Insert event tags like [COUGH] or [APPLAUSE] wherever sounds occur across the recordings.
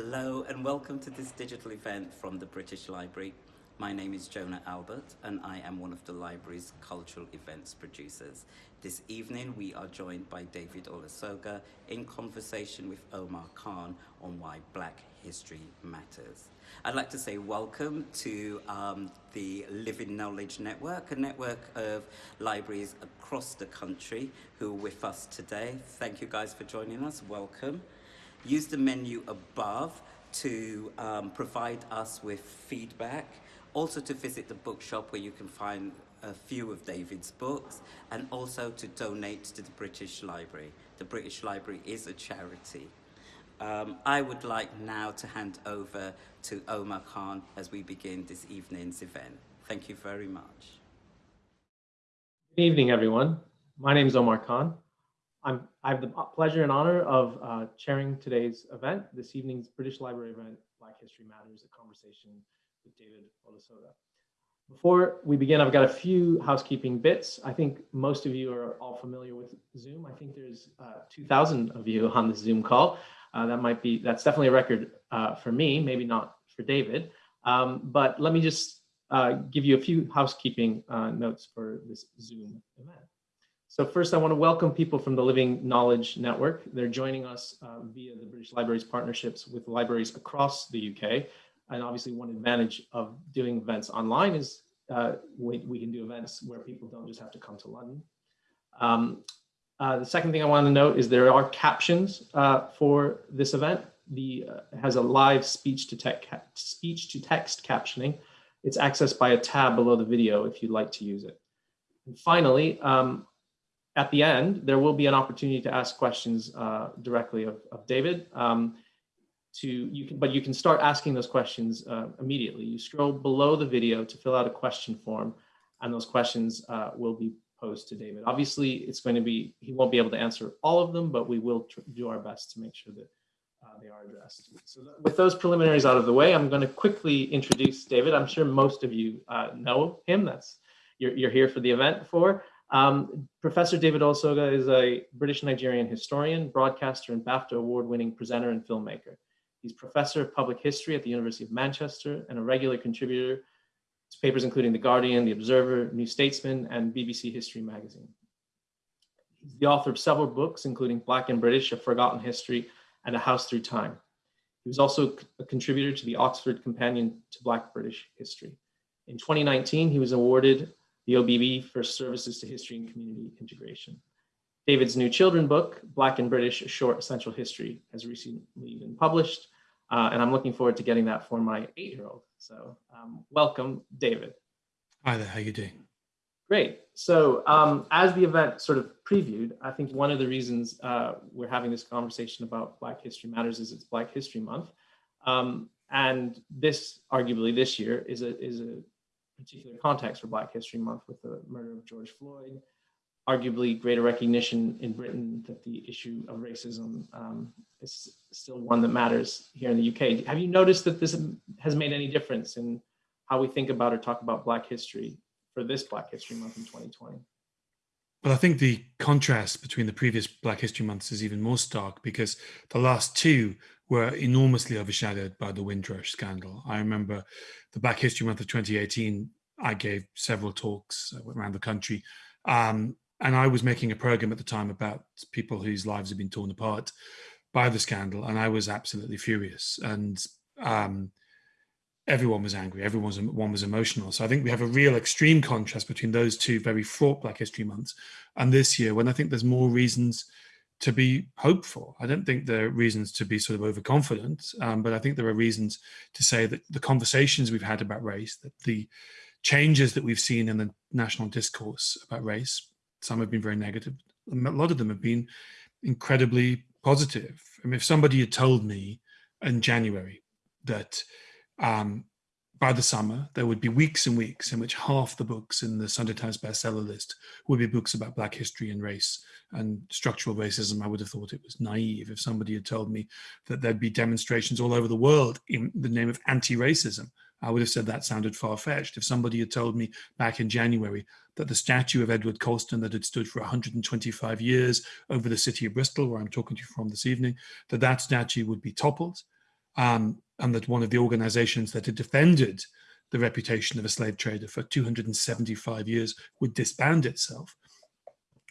Hello and welcome to this digital event from the British Library. My name is Jonah Albert and I am one of the library's cultural events producers. This evening we are joined by David Olusoga in conversation with Omar Khan on why Black History Matters. I'd like to say welcome to um, the Living Knowledge Network, a network of libraries across the country who are with us today. Thank you guys for joining us. Welcome. Use the menu above to um, provide us with feedback, also to visit the bookshop where you can find a few of David's books, and also to donate to the British Library. The British Library is a charity. Um, I would like now to hand over to Omar Khan as we begin this evening's event. Thank you very much. Good evening, everyone. My name is Omar Khan. I'm, I have the pleasure and honor of uh, chairing today's event, this evening's British Library event, Black History Matters, a conversation with David Olusoga. Before we begin, I've got a few housekeeping bits. I think most of you are all familiar with Zoom. I think there's uh, 2,000 of you on the Zoom call. Uh, that might be, that's definitely a record uh, for me, maybe not for David. Um, but let me just uh, give you a few housekeeping uh, notes for this Zoom event. So first, I want to welcome people from the Living Knowledge Network. They're joining us uh, via the British Library's partnerships with libraries across the UK. And obviously one advantage of doing events online is uh, we, we, can do events where people don't just have to come to London. Um, uh, the second thing I want to note is there are captions uh, for this event. The uh, has a live speech to text speech to text captioning. It's accessed by a tab below the video if you'd like to use it. And finally, um, at the end, there will be an opportunity to ask questions uh, directly of, of David. Um, to you can, but you can start asking those questions uh, immediately. You scroll below the video to fill out a question form, and those questions uh, will be posed to David. Obviously, it's going to be he won't be able to answer all of them, but we will do our best to make sure that uh, they are addressed. So with those preliminaries out of the way, I'm going to quickly introduce David. I'm sure most of you uh, know him. That's you're, you're here for the event for. Um, Professor David Olusoga is a British Nigerian historian, broadcaster, and BAFTA award-winning presenter and filmmaker. He's professor of public history at the University of Manchester and a regular contributor to papers including The Guardian, The Observer, New Statesman, and BBC History Magazine. He's the author of several books, including Black and British, A Forgotten History, and A House Through Time. He was also a contributor to the Oxford Companion to Black British History. In 2019, he was awarded the OBE for services to history and community integration. David's new children book, Black and British, A Short Essential History, has recently been published, uh, and I'm looking forward to getting that for my eight-year-old. So um, welcome, David. Hi there, how you doing? Great. So um, as the event sort of previewed, I think one of the reasons uh, we're having this conversation about Black History Matters is it's Black History Month. Um, and this, arguably this year, is a, is a particular context for Black History Month with the murder of George Floyd, arguably greater recognition in Britain that the issue of racism um, is still one that matters here in the UK. Have you noticed that this has made any difference in how we think about or talk about Black history for this Black History Month in 2020? Well, I think the contrast between the previous Black History Months is even more stark because the last two were enormously overshadowed by the Windrush scandal. I remember the Black History Month of 2018, I gave several talks uh, around the country. Um, and I was making a program at the time about people whose lives had been torn apart by the scandal. And I was absolutely furious. And um, everyone was angry. Everyone was, one was emotional. So I think we have a real extreme contrast between those two very fraught Black History Months and this year when I think there's more reasons to be hopeful. I don't think there are reasons to be sort of overconfident, um, but I think there are reasons to say that the conversations we've had about race, that the changes that we've seen in the national discourse about race, some have been very negative. A lot of them have been incredibly positive. I mean, if somebody had told me in January that um, by the summer, there would be weeks and weeks in which half the books in the Sunday Times bestseller list would be books about Black history and race and structural racism. I would have thought it was naive if somebody had told me that there'd be demonstrations all over the world in the name of anti-racism. I would have said that sounded far-fetched. If somebody had told me back in January that the statue of Edward Colston that had stood for 125 years over the city of Bristol, where I'm talking to you from this evening, that that statue would be toppled, um, and that one of the organizations that had defended the reputation of a slave trader for 275 years would disband itself.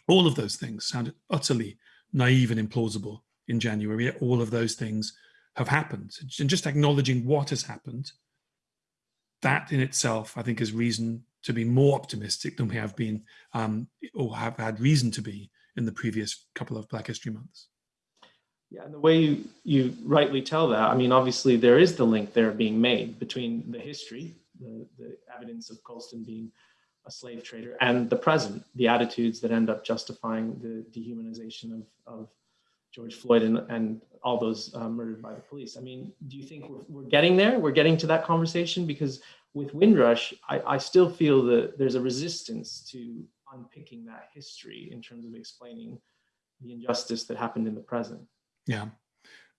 All of those things sounded utterly naive and implausible in January, all of those things have happened. And just acknowledging what has happened, that in itself, I think is reason to be more optimistic than we have been um, or have had reason to be in the previous couple of Black History Months. Yeah, and the way you, you rightly tell that, I mean, obviously there is the link there being made between the history, the, the evidence of Colston being a slave trader, and the present, the attitudes that end up justifying the dehumanization of, of George Floyd and, and all those uh, murdered by the police. I mean, do you think we're, we're, getting there? We're getting to that conversation? Because with Windrush, I, I still feel that there's a resistance to unpicking that history in terms of explaining the injustice that happened in the present. Yeah.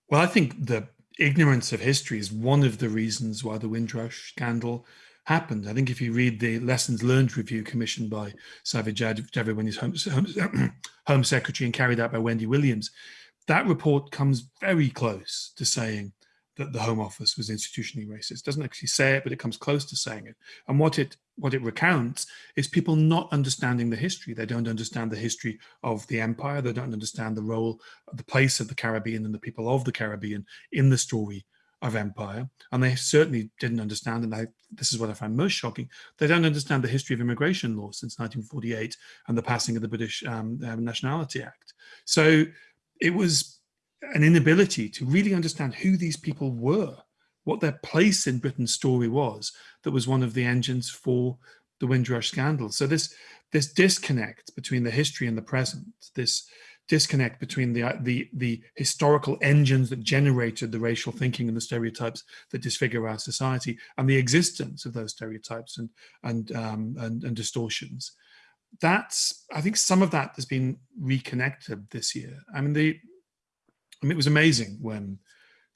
Well, I think the ignorance of history is one of the reasons why the Windrush scandal happened. I think if you read the lessons learned review commissioned by Sajid Javid when he's home, home, [CLEARS THROAT] home secretary and carried out by Wendy Williams, that report comes very close to saying that the Home Office was institutionally racist. Doesn't actually say it, but it comes close to saying it. And what it what it recounts is people not understanding the history. They don't understand the history of the empire. They don't understand the role, the place of the Caribbean and the people of the Caribbean in the story of empire. And they certainly didn't understand, and I, this is what I find most shocking, they don't understand the history of immigration law since 1948 and the passing of the British um, uh, Nationality Act. So it was an inability to really understand who these people were, what their place in Britain's story was, that was one of the engines for the Windrush scandal. So this, this disconnect between the history and the present, this disconnect between the, the, the historical engines that generated the racial thinking and the stereotypes that disfigure our society and the existence of those stereotypes and, and, um, and, and distortions. That's, I think some of that has been reconnected this year. I mean, the, I mean, it was amazing when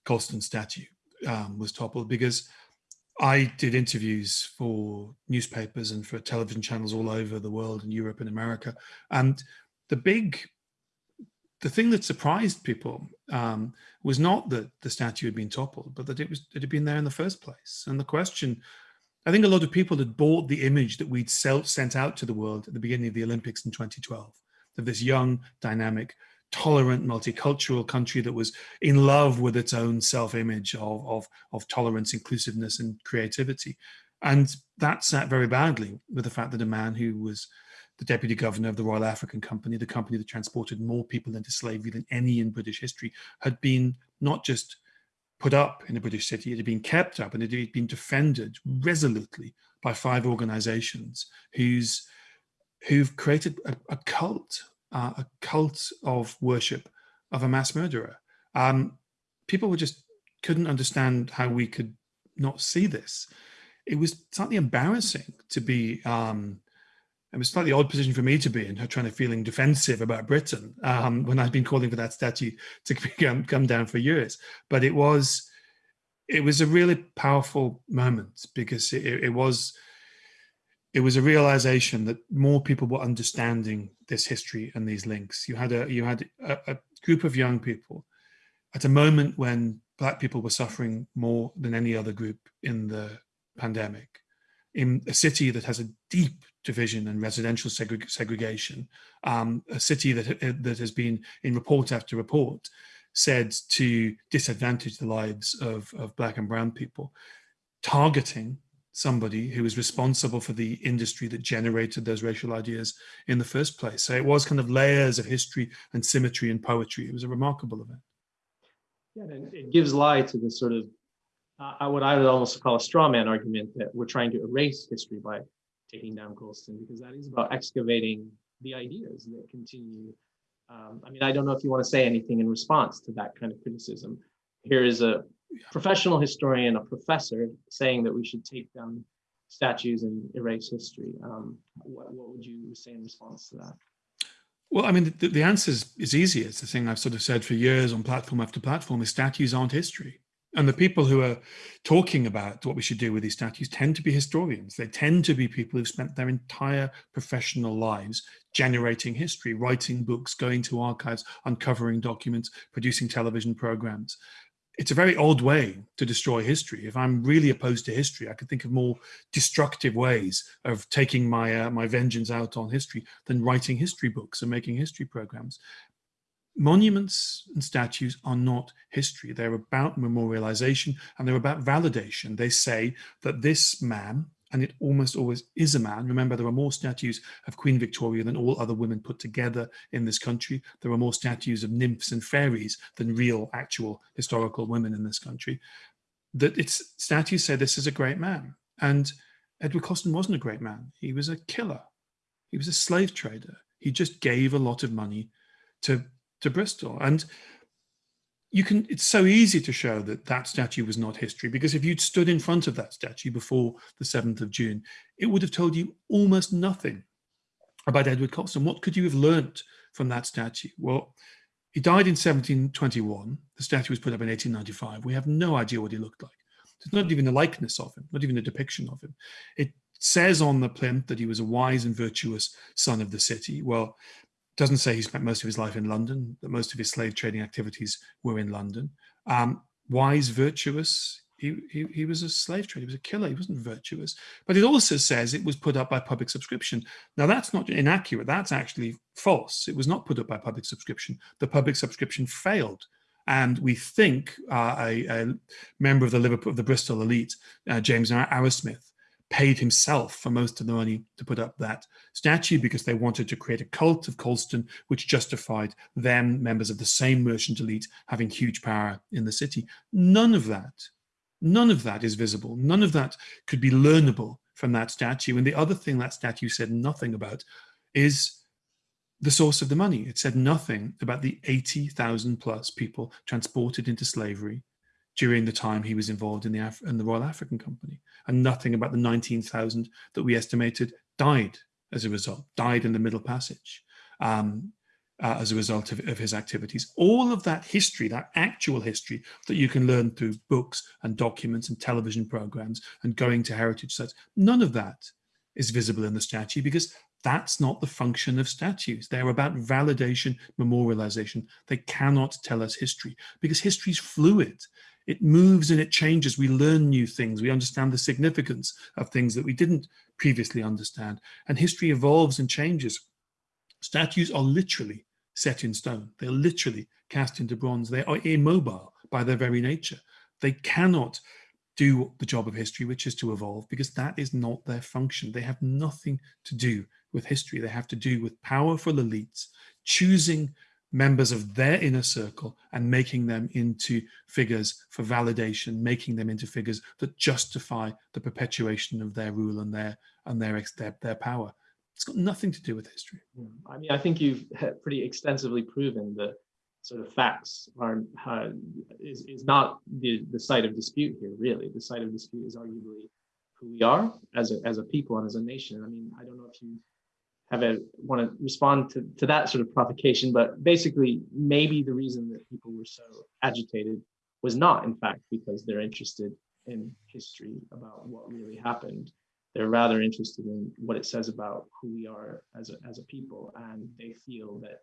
Colston's statue um, was toppled because I did interviews for newspapers and for television channels all over the world in Europe and America. And the big, the thing that surprised people um, was not that the statue had been toppled, but that it was it had been there in the first place. And the question, I think a lot of people had bought the image that we'd sent out to the world at the beginning of the Olympics in 2012 of this young, dynamic, tolerant, multicultural country that was in love with its own self-image of, of, of tolerance, inclusiveness, and creativity. And that sat very badly with the fact that a man who was the deputy governor of the Royal African Company, the company that transported more people into slavery than any in British history, had been not just put up in a British city, it had been kept up and it had been defended resolutely by five organizations whose, who've created a, a cult uh, a cult of worship of a mass murderer. Um, people were just couldn't understand how we could not see this. It was slightly embarrassing to be, um, it was slightly odd position for me to be in, her trying to feeling defensive about Britain um, when I'd been calling for that statue to [LAUGHS] come, come down for years. But it was, it was a really powerful moment because it, it was it was a realization that more people were understanding this history and these links. You had a you had a, a, group of young people at a moment when black people were suffering more than any other group in the pandemic, in a city that has a deep division and residential segre segregation, um, a city that that has been in report after report said to disadvantage the lives of, of black and brown people, targeting somebody who was responsible for the industry that generated those racial ideas in the first place. So it was kind of layers of history and symmetry and poetry. It was a remarkable event. Yeah, and it gives lie to this sort of, uh, what I would almost call a straw man argument that we're trying to erase history by taking down Colston, because that is about excavating the ideas that continue. Um, I mean, I don't know if you want to say anything in response to that kind of criticism. Here is a professional historian, a professor, saying that we should take down statues and erase history. Um, what, what, would you say in response to that? Well, I mean, the, the answer is, is easy. It's the thing I've sort of said for years on platform after platform is statues aren't history. And the people who are talking about what we should do with these statues tend to be historians. They tend to be people who've spent their entire professional lives generating history, writing books, going to archives, uncovering documents, producing television programs it's a very odd way to destroy history. If I'm really opposed to history, I could think of more destructive ways of taking my uh, my vengeance out on history than writing history books and making history programs. Monuments and statues are not history. They're about memorialization and they're about validation. They say that this man and it almost always is a man. Remember, there are more statues of Queen Victoria than all other women put together in this country. There are more statues of nymphs and fairies than real, actual historical women in this country. That its statues say this is a great man. And Edward Colston wasn't a great man. He was a killer. He was a slave trader. He just gave a lot of money to, to Bristol. And you can it's so easy to show that that statue was not history because if you'd stood in front of that statue before the 7th of June it would have told you almost nothing about Edward Colston. What could you have learnt from that statue? Well he died in 1721 the statue was put up in 1895 we have no idea what he looked like. There's not even a likeness of him not even a depiction of him. It says on the plinth that he was a wise and virtuous son of the city. Well doesn't say he spent most of his life in London, that most of his slave trading activities were in London. Um, wise, virtuous, he, he, he, was a slave trader, he was a killer, he wasn't virtuous. But it also says it was put up by public subscription. Now that's not inaccurate, that's actually false. It was not put up by public subscription. The public subscription failed. And we think uh, a, a, member of the Liverpool, of the Bristol elite, uh, James Arrowsmith, paid himself for most of the money to put up that statue because they wanted to create a cult of Colston, which justified them, members of the same merchant elite, having huge power in the city. None of that, none of that is visible. None of that could be learnable from that statue. And the other thing that statue said nothing about is the source of the money. It said nothing about the 80,000 plus people transported into slavery during the time he was involved in the, Af in the Royal African Company, and nothing about the 19,000 that we estimated died as a result, died in the Middle Passage um, uh, as a result of, of, his activities. All of that history, that actual history that you can learn through books and documents and television programs and going to heritage sites, none of that is visible in the statue because that's not the function of statues. They're about validation, memorialization. They cannot tell us history because history is fluid it moves and it changes. We learn new things. We understand the significance of things that we didn't previously understand. And history evolves and changes. Statues are literally set in stone. They're literally cast into bronze. They are immobile by their very nature. They cannot do the job of history, which is to evolve, because that is not their function. They have nothing to do with history. They have to do with powerful elites choosing members of their inner circle and making them into figures for validation, making them into figures that justify the perpetuation of their rule and their and their their, their power. It's got nothing to do with history. Hmm. I mean, I think you've pretty extensively proven the sort of facts are uh, is, is not the, the site of dispute here, really. The site of dispute is arguably who we are as a, as a people and as a nation. I mean, I don't know if you have a want to respond to, to that sort of provocation, but basically maybe the reason that people were so agitated was not in fact because they're interested in history about what really happened. They're rather interested in what it says about who we are as a, as a people. And they feel that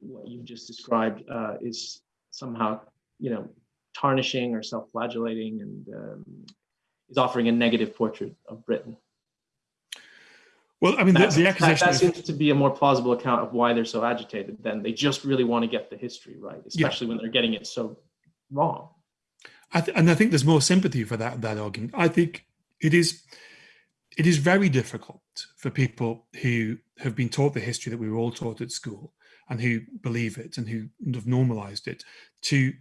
what you've just described uh, is somehow, you know, tarnishing or self-flagellating and um, is offering a negative portrait of Britain. Well, I mean, the, the accusation that, that seems to be a more plausible account of why they're so agitated. Then they just really want to get the history right, especially yeah. when they're getting it so wrong. I and I think there's more sympathy for that that argument. I think it is it is very difficult for people who have been taught the history that we were all taught at school and who believe it and who have normalized it to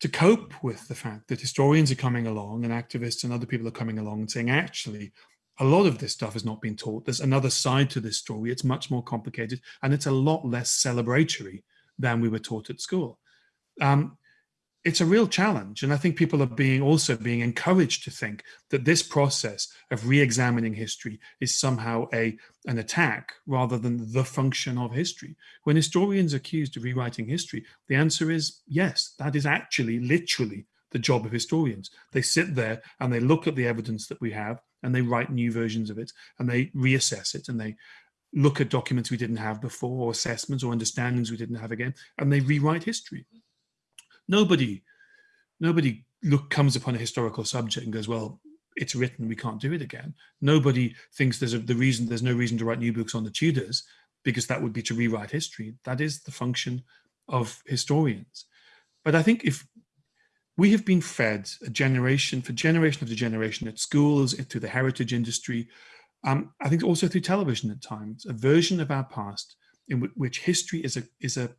to cope with the fact that historians are coming along and activists and other people are coming along and saying actually a lot of this stuff has not been taught. There's another side to this story. It's much more complicated and it's a lot less celebratory than we were taught at school. Um, it's a real challenge. And I think people are being also being encouraged to think that this process of re-examining history is somehow a an attack rather than the function of history. When historians are accused of rewriting history, the answer is yes, that is actually literally the job of historians. They sit there and they look at the evidence that we have and they write new versions of it and they reassess it and they look at documents we didn't have before or assessments or understandings we didn't have again and they rewrite history. Nobody Nobody look comes upon a historical subject and goes, well, it's written, we can't do it again. Nobody thinks there's a, the reason there's no reason to write new books on the Tudors because that would be to rewrite history. That is the function of historians. But I think if we have been fed a generation for generation after generation at schools, through the heritage industry, um, I think also through television at times, a version of our past in which history is a is a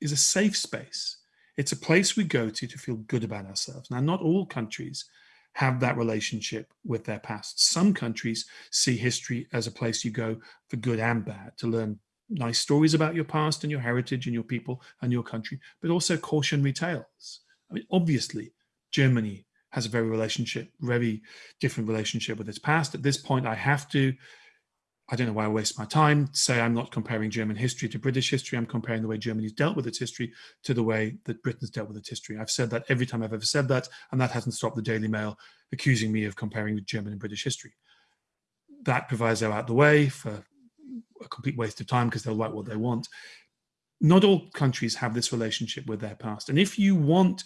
is a safe space. It's a place we go to to feel good about ourselves. Now, not all countries have that relationship with their past. Some countries see history as a place you go for good and bad, to learn nice stories about your past and your heritage and your people and your country, but also cautionary tales. I mean, obviously, Germany has a very relationship, very different relationship with its past. At this point, I have to I don't know why I waste my time. Say I'm not comparing German history to British history. I'm comparing the way Germany's dealt with its history to the way that Britain's dealt with its history. I've said that every time I've ever said that, and that hasn't stopped the Daily Mail accusing me of comparing German and British history. That proviso out the way for a complete waste of time because they'll write what they want. Not all countries have this relationship with their past. And if you want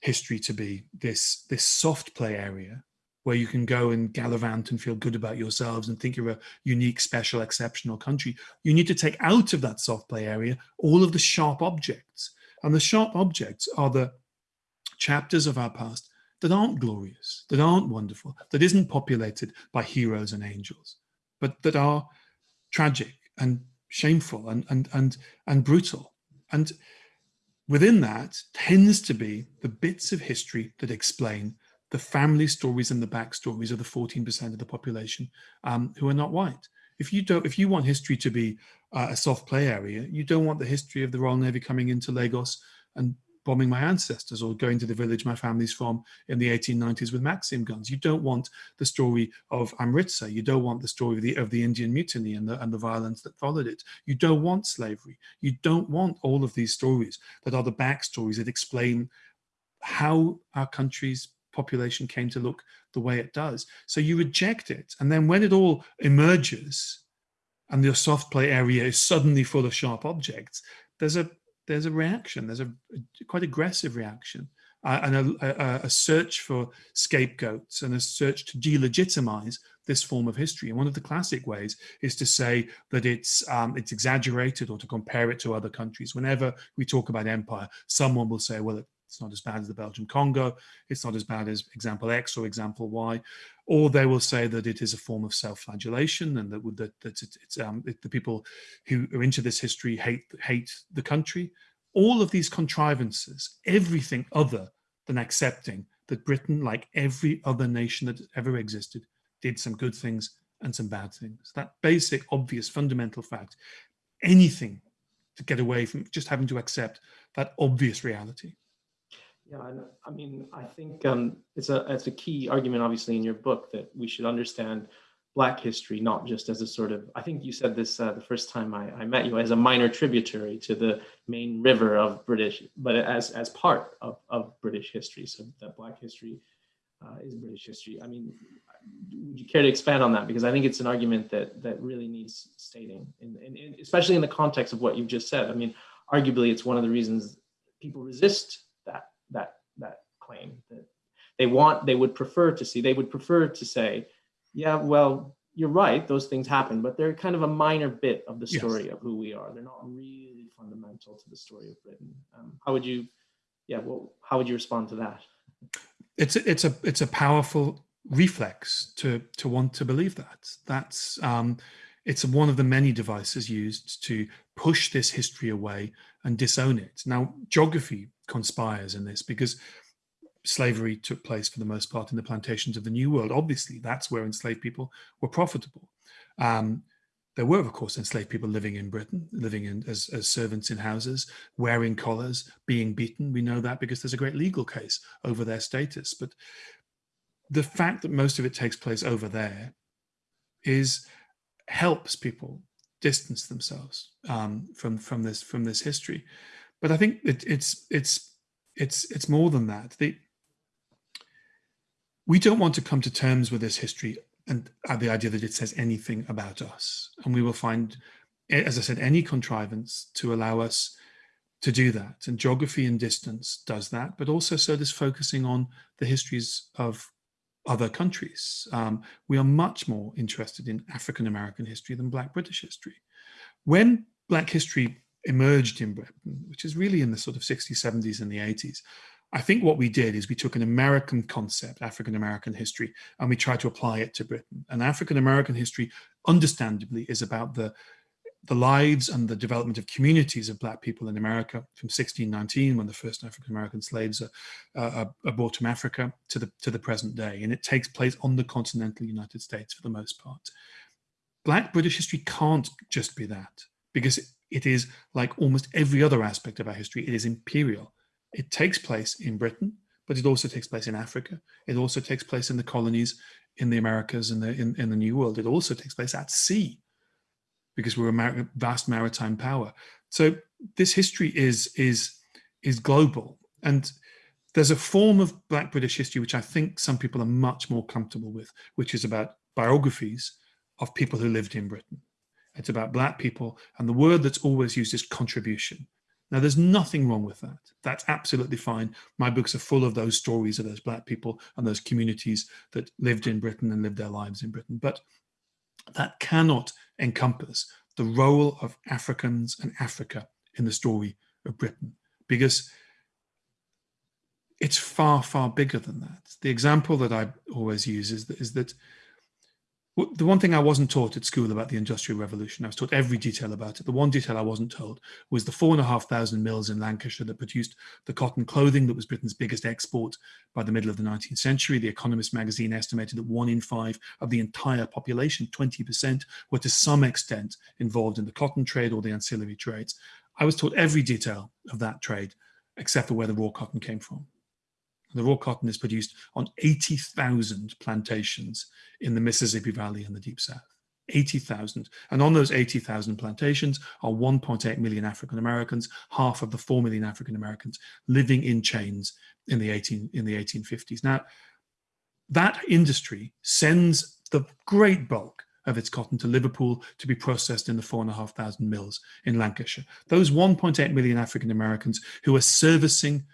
history to be this, this soft play area where you can go and gallivant and feel good about yourselves and think you're a unique, special, exceptional country. You need to take out of that soft play area all of the sharp objects. And the sharp objects are the chapters of our past that aren't glorious, that aren't wonderful, that isn't populated by heroes and angels, but that are tragic and shameful and, and, and, and brutal. And within that tends to be the bits of history that explain the family stories and the backstories of the 14% of the population um, who are not white. If you don't, if you want history to be uh, a soft play area, you don't want the history of the Royal Navy coming into Lagos and bombing my ancestors or going to the village my family's from in the 1890s with Maxim guns. You don't want the story of Amritsar. You don't want the story of the, of the Indian mutiny and the, and the violence that followed it. You don't want slavery. You don't want all of these stories that are the backstories that explain how our country's population came to look the way it does. So you reject it. And then when it all emerges and your soft play area is suddenly full of sharp objects, there's a there's a reaction, there's a, a quite aggressive reaction uh, and a, a, a, search for scapegoats and a search to delegitimize this form of history. And one of the classic ways is to say that it's um, it's exaggerated or to compare it to other countries. Whenever we talk about empire, someone will say, well, it's not as bad as the Belgian Congo. It's not as bad as example X or example Y. Or they will say that it is a form of self-flagellation and that, that, that it, it's um, it, the people who are into this history hate, hate the country. All of these contrivances, everything other than accepting that Britain, like every other nation that ever existed, did some good things and some bad things. That basic, obvious, fundamental fact, anything to get away from just having to accept that obvious reality. Yeah, I mean, I think um, it's a it's a key argument, obviously, in your book that we should understand Black history not just as a sort of. I think you said this uh, the first time I, I met you as a minor tributary to the main river of British, but as as part of of British history. So that Black history uh, is British history. I mean, would you care to expand on that? Because I think it's an argument that that really needs stating, in, in, in, especially in the context of what you've just said. I mean, arguably, it's one of the reasons people resist claim that they want they would prefer to see they would prefer to say yeah well you're right those things happen but they're kind of a minor bit of the story yes. of who we are they're not really fundamental to the story of britain um, how would you yeah well how would you respond to that it's a, it's a it's a powerful reflex to to want to believe that that's um it's one of the many devices used to push this history away and disown it. Now, geography conspires in this because slavery took place for the most part in the plantations of the New World. Obviously, that's where enslaved people were profitable. Um, there were, of course, enslaved people living in Britain, living in, as, as servants in houses, wearing collars, being beaten. We know that because there's a great legal case over their status. But the fact that most of it takes place over there is helps people distance themselves um, from from this from this history. But I think it, it's it's it's it's more than that. The, we don't want to come to terms with this history and uh, the idea that it says anything about us. And we will find, as I said, any contrivance to allow us to do that. And geography and distance does that, but also so does focusing on the histories of other countries. Um, we are much more interested in African American history than Black British history. When Black history emerged in Britain, which is really in the sort of 60s, 70s, and the 80s, I think what we did is we took an American concept, African American history, and we tried to apply it to Britain. And African American history, understandably, is about the the lives and the development of communities of black people in America from 1619 when the first African American slaves are, uh, are, brought from Africa to the to the present day and it takes place on the continental United States for the most part. Black British history can't just be that because it is like almost every other aspect of our history it is imperial. It takes place in Britain but it also takes place in Africa. It also takes place in the colonies in the Americas and the in, in the New World. It also takes place at sea because we're a vast maritime power. So this history is is is global, and there's a form of Black British history which I think some people are much more comfortable with, which is about biographies of people who lived in Britain. It's about Black people, and the word that's always used is contribution. Now, there's nothing wrong with that. That's absolutely fine. My books are full of those stories of those Black people and those communities that lived in Britain and lived their lives in Britain. But that cannot encompass the role of Africans and Africa in the story of Britain, because it's far, far bigger than that. The example that I always use is that, is that the one thing I wasn't taught at school about the Industrial Revolution, I was taught every detail about it. The one detail I wasn't told was the four and a half thousand mills in Lancashire that produced the cotton clothing that was Britain's biggest export by the middle of the 19th century. The Economist magazine estimated that one in five of the entire population, 20%, were to some extent involved in the cotton trade or the ancillary trades. I was taught every detail of that trade, except for where the raw cotton came from. The raw cotton is produced on 80,000 plantations in the Mississippi Valley and the Deep South. 80,000. And on those 80,000 plantations are 1.8 million African Americans, half of the 4 million African Americans living in chains in the 18 in the 1850s. Now, that industry sends the great bulk of its cotton to Liverpool to be processed in the 4,500 mills in Lancashire. Those 1.8 million African Americans who are servicing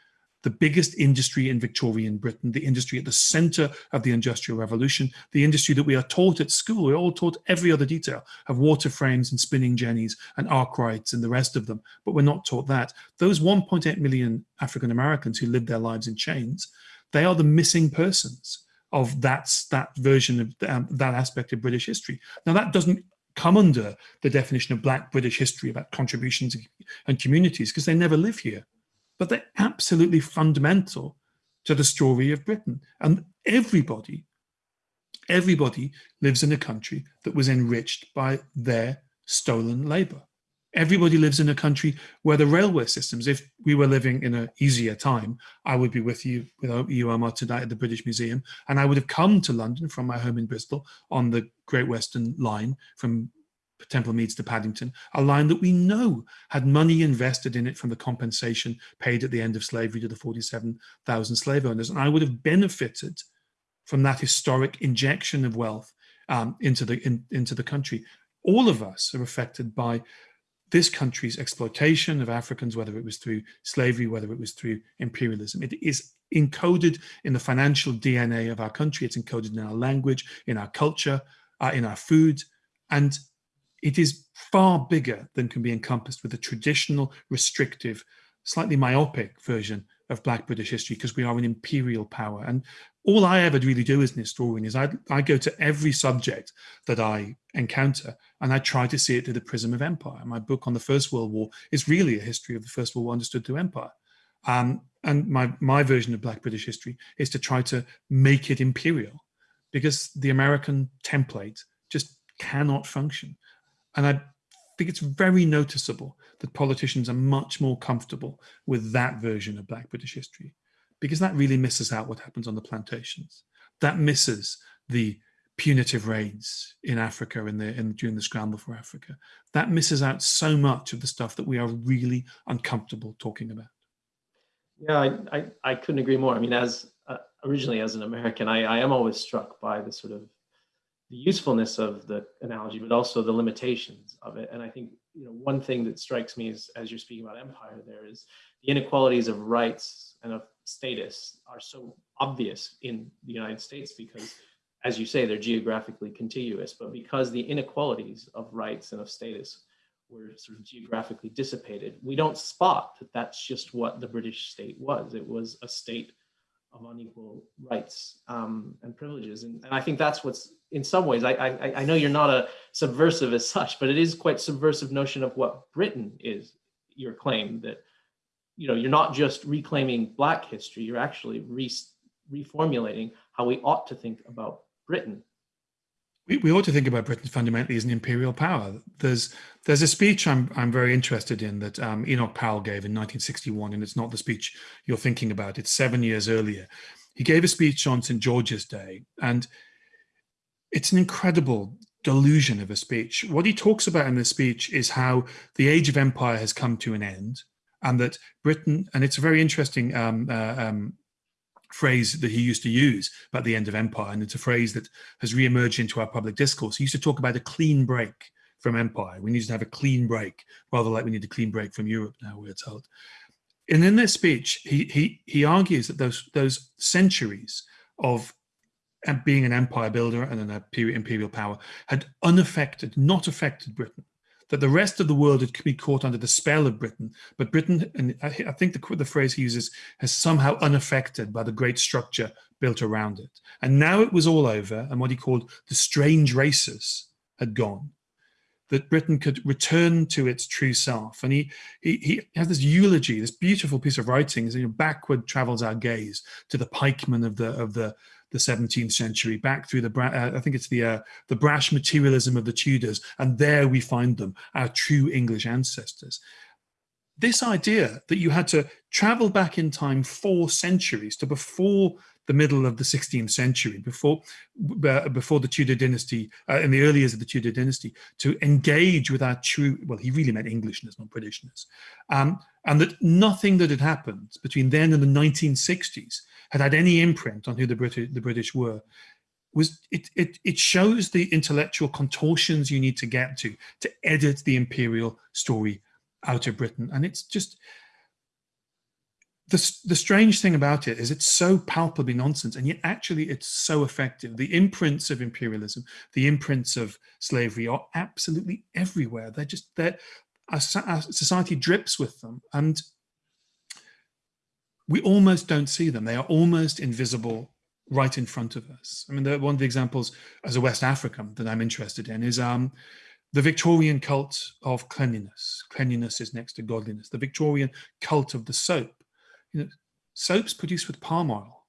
the biggest industry in Victorian Britain, the industry at the center of the Industrial Revolution, the industry that we are taught at school. We're all taught every other detail of water frames and spinning jennies and Arkwrights and the rest of them, but we're not taught that. Those 1.8 million African Americans who lived their lives in chains, they are the missing persons of that, that version of um, that aspect of British history. Now that doesn't come under the definition of Black British history about contributions and communities because they never live here but they're absolutely fundamental to the story of Britain. And everybody, everybody lives in a country that was enriched by their stolen labor. Everybody lives in a country where the railway systems, if we were living in an easier time, I would be with you, with you, Omar, tonight at the British Museum, and I would have come to London from my home in Bristol on the Great Western Line from Temple Meads to Paddington, a line that we know had money invested in it from the compensation paid at the end of slavery to the 47,000 slave owners. And I would have benefited from that historic injection of wealth um, into, the, in, into the country. All of us are affected by this country's exploitation of Africans, whether it was through slavery, whether it was through imperialism. It is encoded in the financial DNA of our country. It's encoded in our language, in our culture, uh, in our food. And it is far bigger than can be encompassed with the traditional, restrictive, slightly myopic version of Black British history because we are an imperial power. And all I ever really do as an historian is I, I go to every subject that I encounter and I try to see it through the prism of empire. My book on the First World War is really a history of the First World War understood through empire. Um, and my, my version of Black British history is to try to make it imperial because the American template just cannot function. And I think it's very noticeable that politicians are much more comfortable with that version of Black British history because that really misses out what happens on the plantations. That misses the punitive raids in Africa in the in, during the scramble for Africa. That misses out so much of the stuff that we are really uncomfortable talking about. Yeah, I, I, I couldn't agree more. I mean, as uh, originally as an American, I, I am always struck by the sort of the usefulness of the analogy, but also the limitations of it. And I think you know one thing that strikes me is as you're speaking about empire, there is the inequalities of rights and of status are so obvious in the United States because, as you say, they're geographically contiguous. But because the inequalities of rights and of status were sort of geographically dissipated, we don't spot that that's just what the British state was. It was a state of unequal rights um, and privileges. And, and, I think that's what's, in some ways, I, I, I know you're not a subversive as such, but it is quite subversive notion of what Britain is, your claim that, you know, you're not just reclaiming Black history, you're actually re reformulating how we ought to think about Britain we, we ought to think about Britain fundamentally as an imperial power. There's there's a speech I'm I'm very interested in that um, Enoch Powell gave in 1961, and it's not the speech you're thinking about. It's seven years earlier. He gave a speech on St George's Day, and it's an incredible delusion of a speech. What he talks about in this speech is how the age of empire has come to an end, and that Britain, and it's a very interesting um, uh, um, phrase that he used to use about the end of empire, and it's a phrase that has re-emerged into our public discourse. He used to talk about a clean break from empire. We need to have a clean break, rather like we need a clean break from Europe now, we're told. And in this speech, he, he, he argues that those, those centuries of being an empire builder and an imperial power had unaffected, not affected Britain that the rest of the world had be caught under the spell of Britain, but Britain, and I, I think the, the phrase he uses, has somehow unaffected by the great structure built around it. And now it was all over, and what he called the strange races had gone that Britain could return to its true self. And he, he, he has this eulogy, this beautiful piece of writing, you know, backward travels our gaze to the pikemen of the, of the, the 17th century, back through the, uh, I think it's the, uh, the brash materialism of the Tudors, and there we find them, our true English ancestors. This idea that you had to travel back in time four centuries to before the middle of the 16th century, before uh, before the Tudor dynasty, uh, in the early years of the Tudor dynasty, to engage with our true, well, he really meant Englishness, not Britishness, um, and that nothing that had happened between then and the 1960s had had any imprint on who the British, the British were, was it, it, it shows the intellectual contortions you need to get to to edit the imperial story out of Britain. And it's just, the, the strange thing about it is it's so palpably nonsense and yet actually it's so effective. The imprints of imperialism, the imprints of slavery are absolutely everywhere. They're just, our, our society drips with them and we almost don't see them. They are almost invisible right in front of us. I mean, the, one of the examples as a West African that I'm interested in is um, the Victorian cult of cleanliness. Cleanliness is next to godliness. The Victorian cult of the soap. You know, soaps produced with palm oil.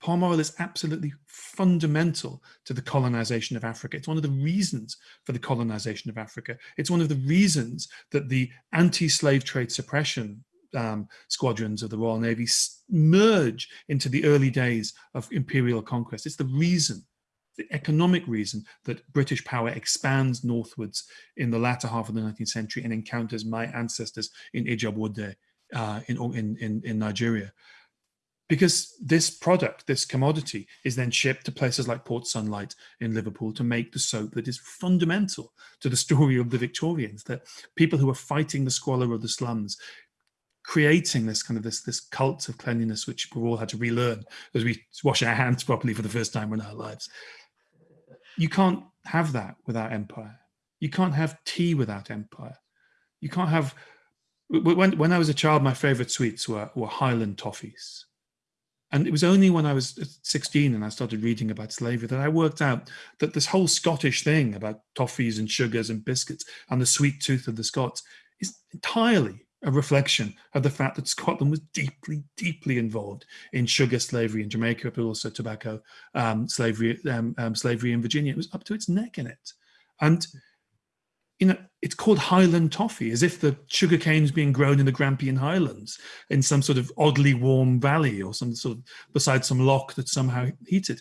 Palm oil is absolutely fundamental to the colonization of Africa. It's one of the reasons for the colonization of Africa. It's one of the reasons that the anti-slave trade suppression um, squadrons of the Royal Navy merge into the early days of imperial conquest. It's the reason, the economic reason that British power expands northwards in the latter half of the 19th century and encounters my ancestors in Ijebu uh, in, in, in, Nigeria. Because this product, this commodity, is then shipped to places like Port Sunlight in Liverpool to make the soap that is fundamental to the [LAUGHS] story of the Victorians, that people who are fighting the squalor of the slums creating this kind of this this cult of cleanliness which we all had to relearn as we wash our hands properly for the first time in our lives. You can't have that without empire. You can't have tea without empire. You can't have when when i was a child my favorite sweets were were highland toffees and it was only when I was 16 and I started reading about slavery that I worked out that this whole Scottish thing about toffees and sugars and biscuits and the sweet tooth of the Scots is entirely a reflection of the fact that Scotland was deeply, deeply involved in sugar slavery in Jamaica, but also tobacco um, slavery, um, um, slavery in Virginia. It was up to its neck in it. And, you know, it's called Highland toffee, as if the sugar cane is being grown in the Grampian Highlands in some sort of oddly warm valley or some sort of beside some loch that's somehow heated.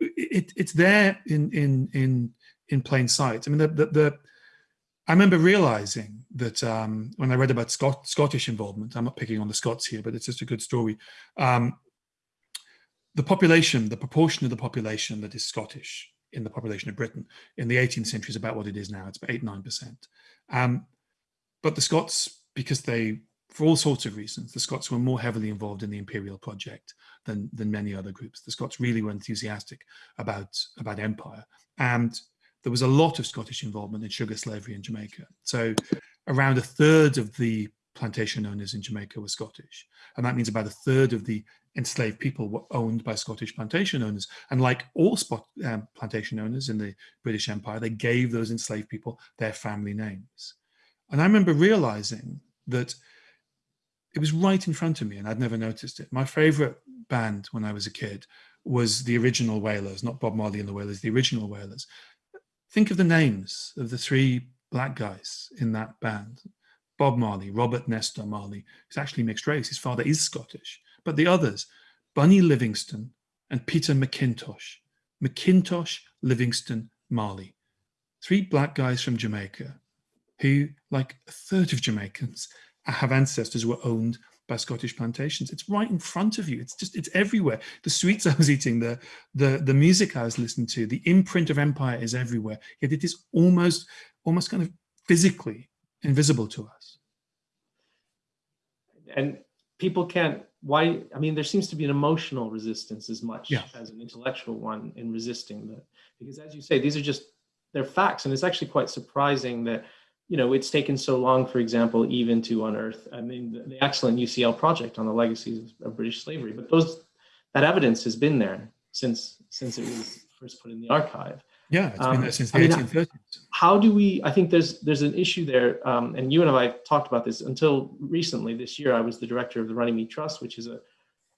It, it's there in, in, in, in plain sight. I mean, the, the, the I remember realizing that um, when I read about Scot Scottish involvement, I'm not picking on the Scots here, but it's just a good story. Um, the population, the proportion of the population that is Scottish in the population of Britain. In the 18th century, is about what it is now. It's about eight, nine percent. Um, but the Scots, because they, for all sorts of reasons, the Scots were more heavily involved in the imperial project than than many other groups. The Scots really were enthusiastic about about empire, and there was a lot of Scottish involvement in sugar slavery in Jamaica. So around a third of the plantation owners in Jamaica were Scottish. And that means about a third of the enslaved people were owned by Scottish plantation owners. And like all spot, um, plantation owners in the British Empire, they gave those enslaved people their family names. And I remember realizing that it was right in front of me and I'd never noticed it. My favorite band when I was a kid was the original Wailers, not Bob Marley and the Wailers, the original Wailers. Think of the names of the three black guys in that band. Bob Marley, Robert Nesta Marley, who's actually mixed race. His father is Scottish. But the others, Bunny Livingston and Peter McIntosh. McIntosh, Livingston, Marley. Three black guys from Jamaica who, like a third of Jamaicans, have ancestors who were owned by Scottish plantations. It's right in front of you. It's just, it's everywhere. The sweets [LAUGHS] I was eating, the, the, the music I was listening to, the imprint of empire is everywhere. Yet it is almost, almost kind of physically invisible to us. And people can't, why, I mean, there seems to be an emotional resistance as much yeah. as an intellectual one in resisting that. Because as you say, these are just, they're facts. And it's actually quite surprising that you know, it's taken so long, for example, even to unearth, I mean, the, the, excellent UCL project on the legacies of British slavery, but those, that evidence has been there since, since it was first put in the archive. Yeah, it's um, been there since the I mean, 1830s. How do we, I think there's, there's an issue there, um, and you and I have talked about this until recently this year, I was the director of the Runnymede Trust, which is a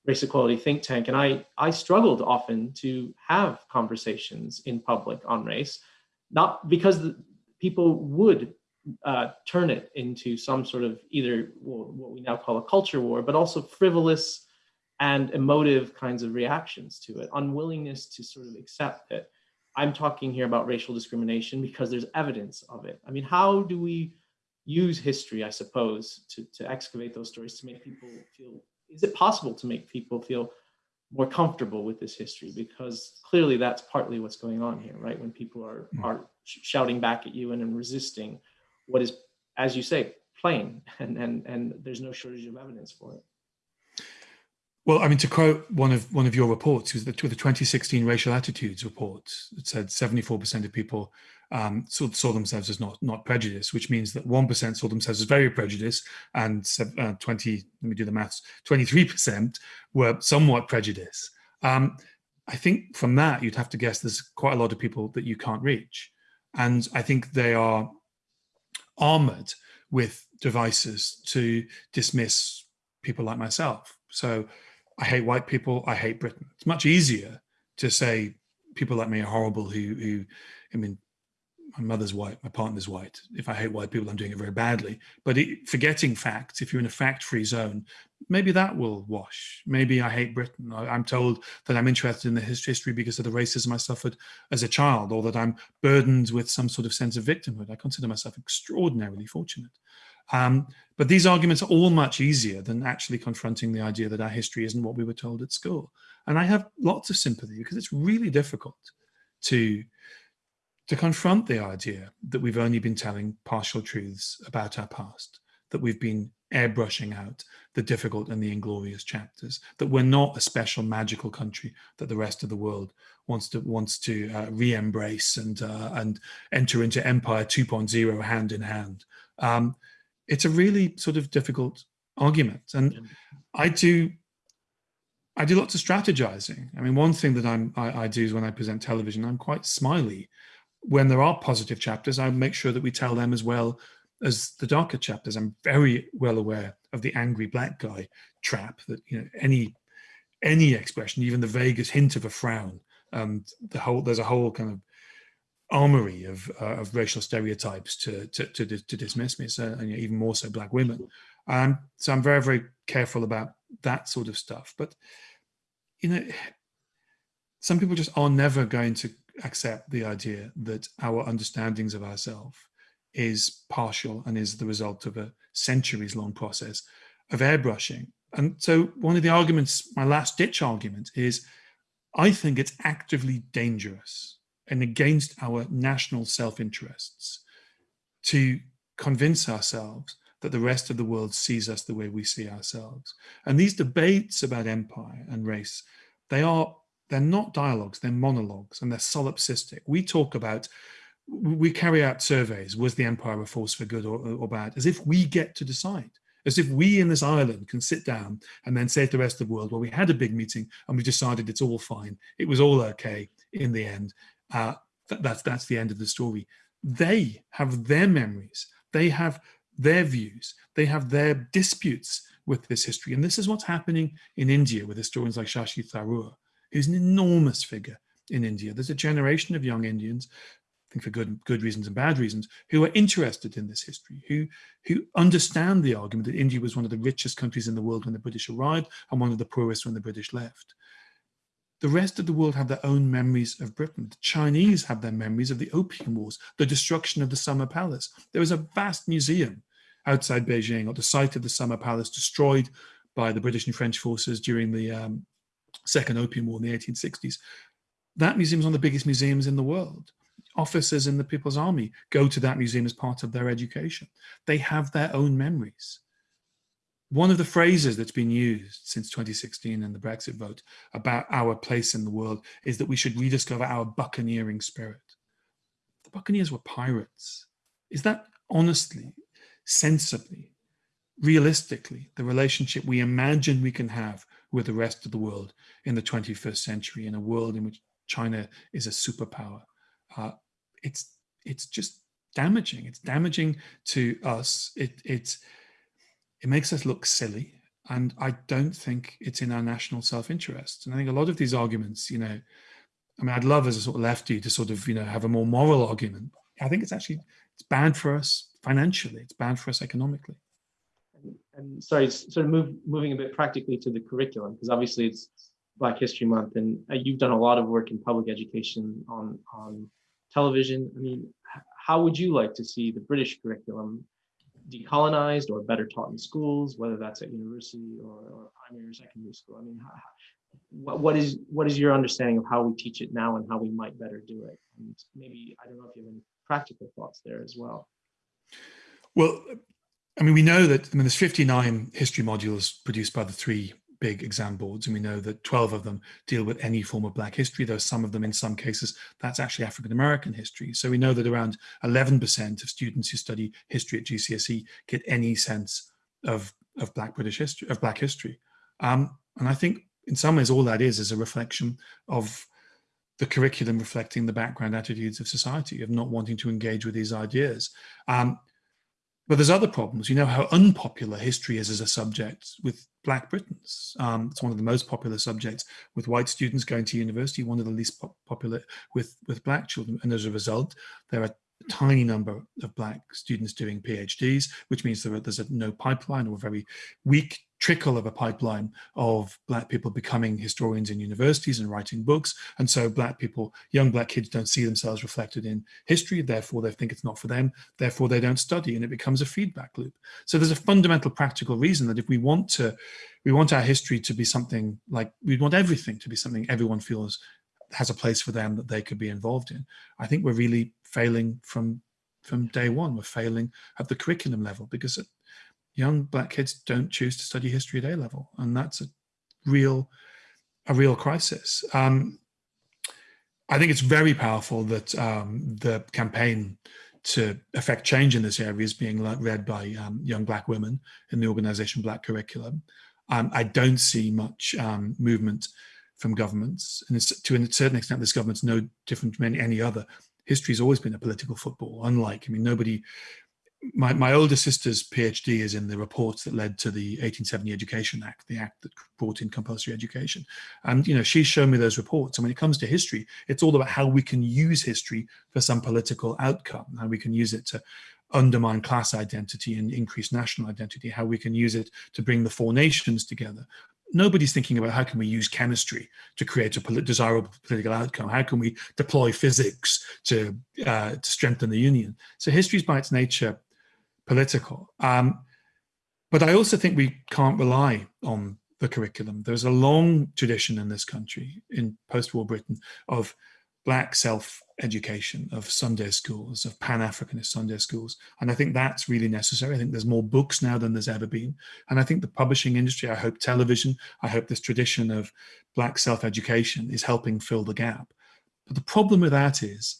race equality think tank. And I, I struggled often to have conversations in public on race, not because the, people would uh, turn it into some sort of either what we now call a culture war, but also frivolous and emotive kinds of reactions to it, unwillingness to sort of accept that I'm talking here about racial discrimination because there's evidence of it. I mean, how do we use history, I suppose, to, to excavate those stories to make people feel, is it possible to make people feel more comfortable with this history? Because clearly that's partly what's going on here, right? When people are, hmm. are shouting back at you and, and resisting what is, as you say, plain, [LAUGHS] and and and there's no shortage of evidence for it. Well, I mean, to quote one of one of your reports, it was the, the 2016 Racial Attitudes report. It said 74% of people um, saw, saw, themselves as not not prejudiced, which means that 1% saw themselves as very prejudiced, and uh, 20, let me do the maths, 23% were somewhat prejudiced. Um, I think from that, you'd have to guess there's quite a lot of people that you can't reach. And I think they are armored with devices to dismiss people like myself. So I hate white people, I hate Britain. It's much easier to say people like me are horrible who, who I mean, my mother's white, my partner's white. If I hate white people, I'm doing it very badly. But it, forgetting facts, if you're in a fact-free zone, maybe that will wash. Maybe I hate Britain. I, am told that I'm interested in the history because of the racism I suffered as a child, or that I'm burdened with some sort of sense of victimhood. I consider myself extraordinarily fortunate. Um, but these arguments are all much easier than actually confronting the idea that our history isn't what we were told at school. And I have lots of sympathy because it's really difficult to to confront the idea that we've only been telling partial truths about our past, that we've been airbrushing out the difficult and the inglorious chapters, that we're not a special magical country that the rest of the world wants to wants to uh, re-embrace and uh, and enter into Empire 2.0 hand in hand. Um, it's a really sort of difficult argument, and yeah. I do I do lots of strategizing. I mean, one thing that I'm I, I do is when I present television, I'm quite smiley when there are positive chapters, I make sure that we tell them as well as the darker chapters. I'm very well aware of the angry black guy trap that you know any any expression, even the vaguest hint of a frown, um, the whole there's a whole kind of armory of uh, of racial stereotypes to to to, to dismiss me, so and even more so black women. Um, so I'm very very careful about that sort of stuff. But you know, some people just are never going to accept the idea that our understandings of ourselves is partial and is the result of a centuries long process of airbrushing. And so one of the arguments, my last ditch argument is, I think it's actively dangerous and against our national self-interests to convince ourselves that the rest of the world sees us the way we see ourselves. And these debates about empire and race, they are, they're not dialogues, they're monologues and they're solipsistic. We talk about, we carry out surveys, was the empire a force for good or, or bad, as if we get to decide as if we in this island can sit down and then say to the rest of the world, well, we had a big meeting and we decided it's all fine. It was all okay in the end. Uh, th that's, that's the end of the story. They have their memories. They have their views, they have their disputes with this history. And this is what's happening in India with historians like Shashi Tharoor, who's an enormous figure in India. There's a generation of young Indians, I think for good, good reasons and bad reasons, who are interested in this history, who, who understand the argument that India was one of the richest countries in the world when the British arrived and one of the poorest when the British left. The rest of the world have their own memories of Britain. The Chinese have their memories of the Opium Wars, the destruction of the Summer Palace. There is a vast museum outside Beijing at the site of the Summer Palace destroyed by the British and French forces during the um, Second Opium War in the 1860s. That museum is one of the biggest museums in the world. Officers in the People's Army go to that museum as part of their education. They have their own memories one of the phrases that's been used since 2016 and the Brexit vote about our place in the world is that we should rediscover our buccaneering spirit. The Buccaneers were pirates. Is that honestly, sensibly, realistically, the relationship we imagine we can have with the rest of the world in the 21st century, in a world in which China is a superpower? Uh, it's, it's just damaging. It's damaging to us. It, it's, it makes us look silly. And I don't think it's in our national self-interest. And I think a lot of these arguments, you know, I mean, I'd love as a sort of lefty to sort of, you know, have a more moral argument. I think it's actually, it's bad for us financially. It's bad for us economically. And, and sorry, sort of move, moving a bit practically to the curriculum, because obviously it's Black History Month and uh, you've done a lot of work in public education on, on television. I mean, how would you like to see the British curriculum decolonized or better taught in schools, whether that's at university or, or primary or secondary school? I mean, how, what, what is what is your understanding of how we teach it now and how we might better do it? And maybe I don't know if you have any practical thoughts there as well. Well, I mean, we know that I mean, there's 59 history modules produced by the three big exam boards, and we know that 12 of them deal with any form of Black history, though some of them, in some cases, that's actually African-American history. So we know that around 11% of students who study history at GCSE get any sense of, of Black British history, of Black history. Um, and I think in some ways all that is is a reflection of the curriculum reflecting the background attitudes of society, of not wanting to engage with these ideas. Um, but there's other problems. You know how unpopular history is as a subject with Black Britons. Um, it's one of the most popular subjects with white students going to university, one of the least po popular with, with Black children. And as a result, there are tiny number of black students doing PhDs, which means are, there's a no pipeline or a very weak trickle of a pipeline of black people becoming historians in universities and writing books. And so black people, young black kids don't see themselves reflected in history, therefore they think it's not for them, therefore they don't study and it becomes a feedback loop. So there's a fundamental practical reason that if we want to, we want our history to be something like, we want everything to be something everyone feels has a place for them that they could be involved in. I think we're really failing from from day one. We're failing at the curriculum level because young black kids don't choose to study history at A level, and that's a real a real crisis. Um, I think it's very powerful that um, the campaign to affect change in this area is being led by um, young black women in the organization Black Curriculum. Um, I don't see much um, movement from governments. And to a certain extent, this government's no different from any, any other. History has always been a political football, unlike, I mean, nobody, my, my older sister's PhD is in the reports that led to the 1870 Education Act, the act that brought in compulsory education. And, you know, she's shown me those reports. And when it comes to history, it's all about how we can use history for some political outcome, how we can use it to undermine class identity and increase national identity, how we can use it to bring the four nations together, nobody's thinking about how can we use chemistry to create a polit desirable political outcome? How can we deploy physics to, uh, to strengthen the union? So history is by its nature political. Um, but I also think we can't rely on the curriculum. There's a long tradition in this country, in post-war Britain, of black self education of Sunday schools, of Pan-Africanist Sunday schools. And I think that's really necessary. I think there's more books now than there's ever been. And I think the publishing industry, I hope television, I hope this tradition of Black self-education is helping fill the gap. But the problem with that is,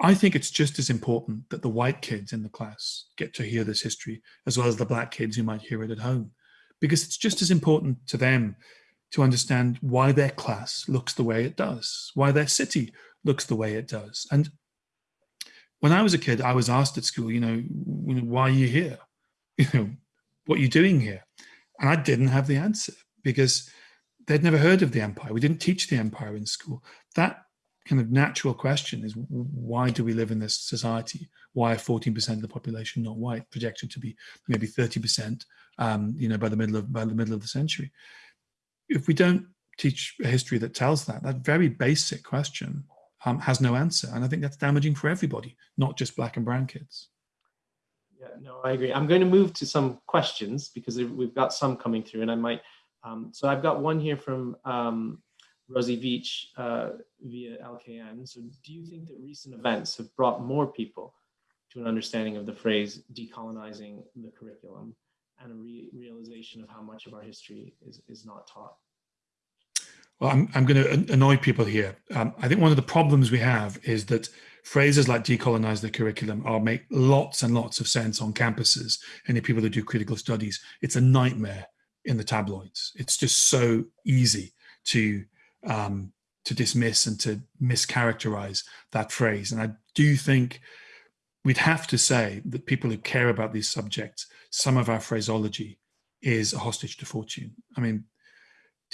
I think it's just as important that the white kids in the class get to hear this history as well as the black kids who might hear it at home. Because it's just as important to them to understand why their class looks the way it does, why their city looks the way it does. And when I was a kid, I was asked at school, you know, why are you here? [LAUGHS] You know, what are you doing here? And I didn't have the answer because they'd never heard of the empire. We didn't teach the empire in school. That kind of natural question is why do we live in this society? Why are 14% of the population not white, projected to be maybe 30%, um, you know, by the middle of by the middle of the century? If we don't teach a history that tells that, that very basic question um, has no answer. And I think that's damaging for everybody, not just black and brown kids. Yeah, no, I agree. I'm going to move to some questions because we've got some coming through and I might, um, so I've got one here from um, Rosie Veach uh, via LKN. So do you think that recent events have brought more people to an understanding of the phrase decolonizing the curriculum and a re realization of how much of our history is, is not taught? Well, I'm, I'm going to annoy people here. Um, I think one of the problems we have is that phrases like decolonize the curriculum are make lots and lots of sense on campuses and the people that do critical studies. It's a nightmare in the tabloids. It's just so easy to um, to dismiss and to mischaracterize that phrase. And I do think we'd have to say that people who care about these subjects, some of our phraseology is a hostage to fortune. I mean,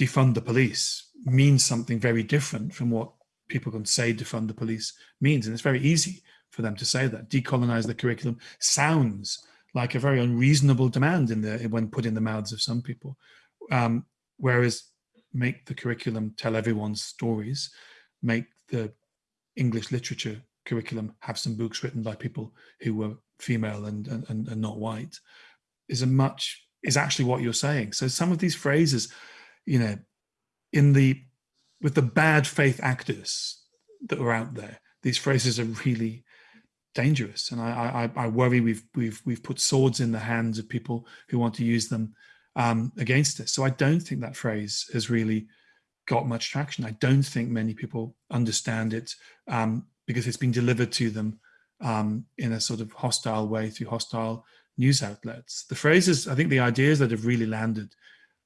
defund the police means something very different from what people can say defund the police means. And it's very easy for them to say that. Decolonize the curriculum sounds like a very unreasonable demand in the when put in the mouths of some people. Um, whereas make the curriculum tell everyone's stories, make the English literature curriculum have some books written by people who were female and, and, and not white is a much is actually what you're saying. So some of these phrases you know, in the, with the bad faith actors that are out there, these phrases are really dangerous. And I, I, I worry we've, we've, we've put swords in the hands of people who want to use them um, against us. So I don't think that phrase has really got much traction. I don't think many people understand it um, because it's been delivered to them um, in a sort of hostile way through hostile news outlets. The phrases, I think the ideas that have really landed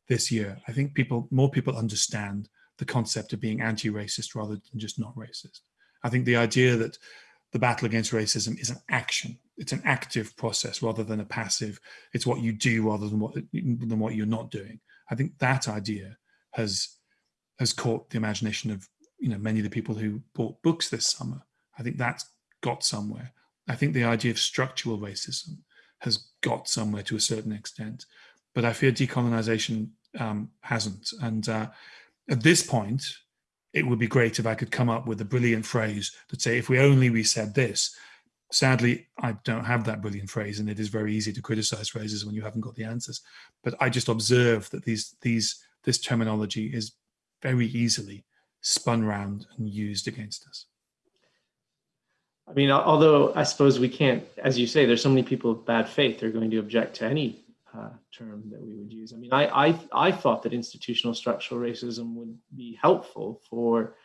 this year. I think people, more people understand the concept of being anti-racist rather than just not racist. I think the idea that the battle against racism is an action. It's an active process rather than a passive. It's what you do rather than what than what you're not doing. I think that idea has has caught the imagination of you know many of the people who bought books this summer. I think that's got somewhere. I think the idea of structural racism has got somewhere to a certain extent but I fear decolonization um, hasn't. And uh, at this point, it would be great if I could come up with a brilliant phrase that say, if we only we said this, sadly, I don't have that brilliant phrase and it is very easy to criticize phrases when you haven't got the answers. But I just observe that these, these, this terminology is very easily spun round and used against us. I mean, although I suppose we can't, as you say, there's so many people of bad faith, they're going to object to any uh, term that we would use. I mean, I, I, I thought that institutional structural racism would be helpful for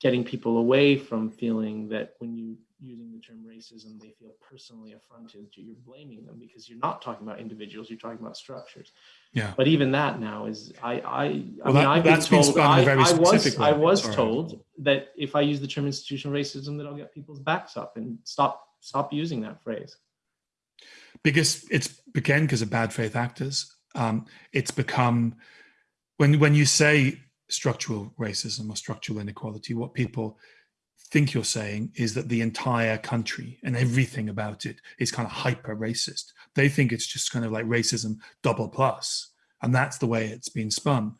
getting people away from feeling that when you using the term racism, they feel personally affronted. You're blaming them because you're not talking about individuals, you're talking about structures. Yeah. But even that now is, I, I, I mean, that, I've been told, I, I, was. I was Sorry. told that if I use the term institutional racism, that I'll get people's backs up and stop, stop using that phrase because it's again because of bad faith actors. Um, it's become when when you say structural racism or structural inequality, what people think you're saying is that the entire country and everything about it is kind of hyper racist. They think it's just kind of like racism double plus, and that's the way it's been spun.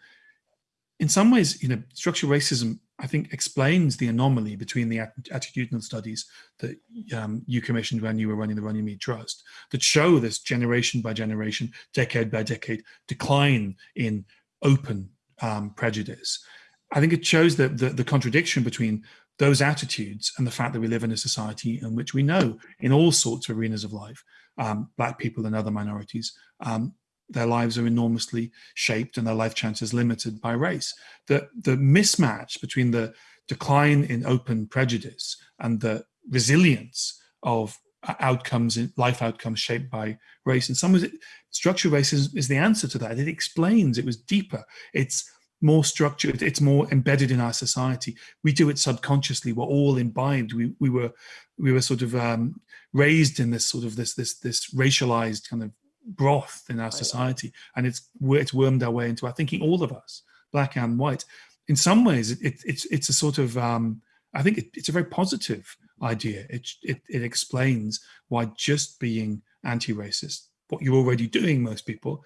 In some ways, you know, structural racism I think explains the anomaly between the attitudinal studies that um, you commissioned when you were running the Runnymede Trust that show this generation by generation, decade by decade decline in open um, prejudice. I think it shows the, the, the contradiction between those attitudes and the fact that we live in a society in which we know in all sorts of arenas of life, um, black people and other minorities, um, their lives are enormously shaped and their life chances limited by race. The, the mismatch between the decline in open prejudice and the resilience of outcomes in life outcomes shaped by race. In some ways, it, structural racism is the answer to that. It explains, it was deeper. It's more structured, it's more embedded in our society. We do it subconsciously. We're all imbibed. We, we were we were sort of um, raised in this sort of this this this racialized kind of broth in our society, and it's it's wormed our way into our thinking. All of us, black and white. In some ways, it, it it's it's a sort of um, I think it, it's a very positive idea. It, it it explains why just being anti-racist, what you're already doing, most people,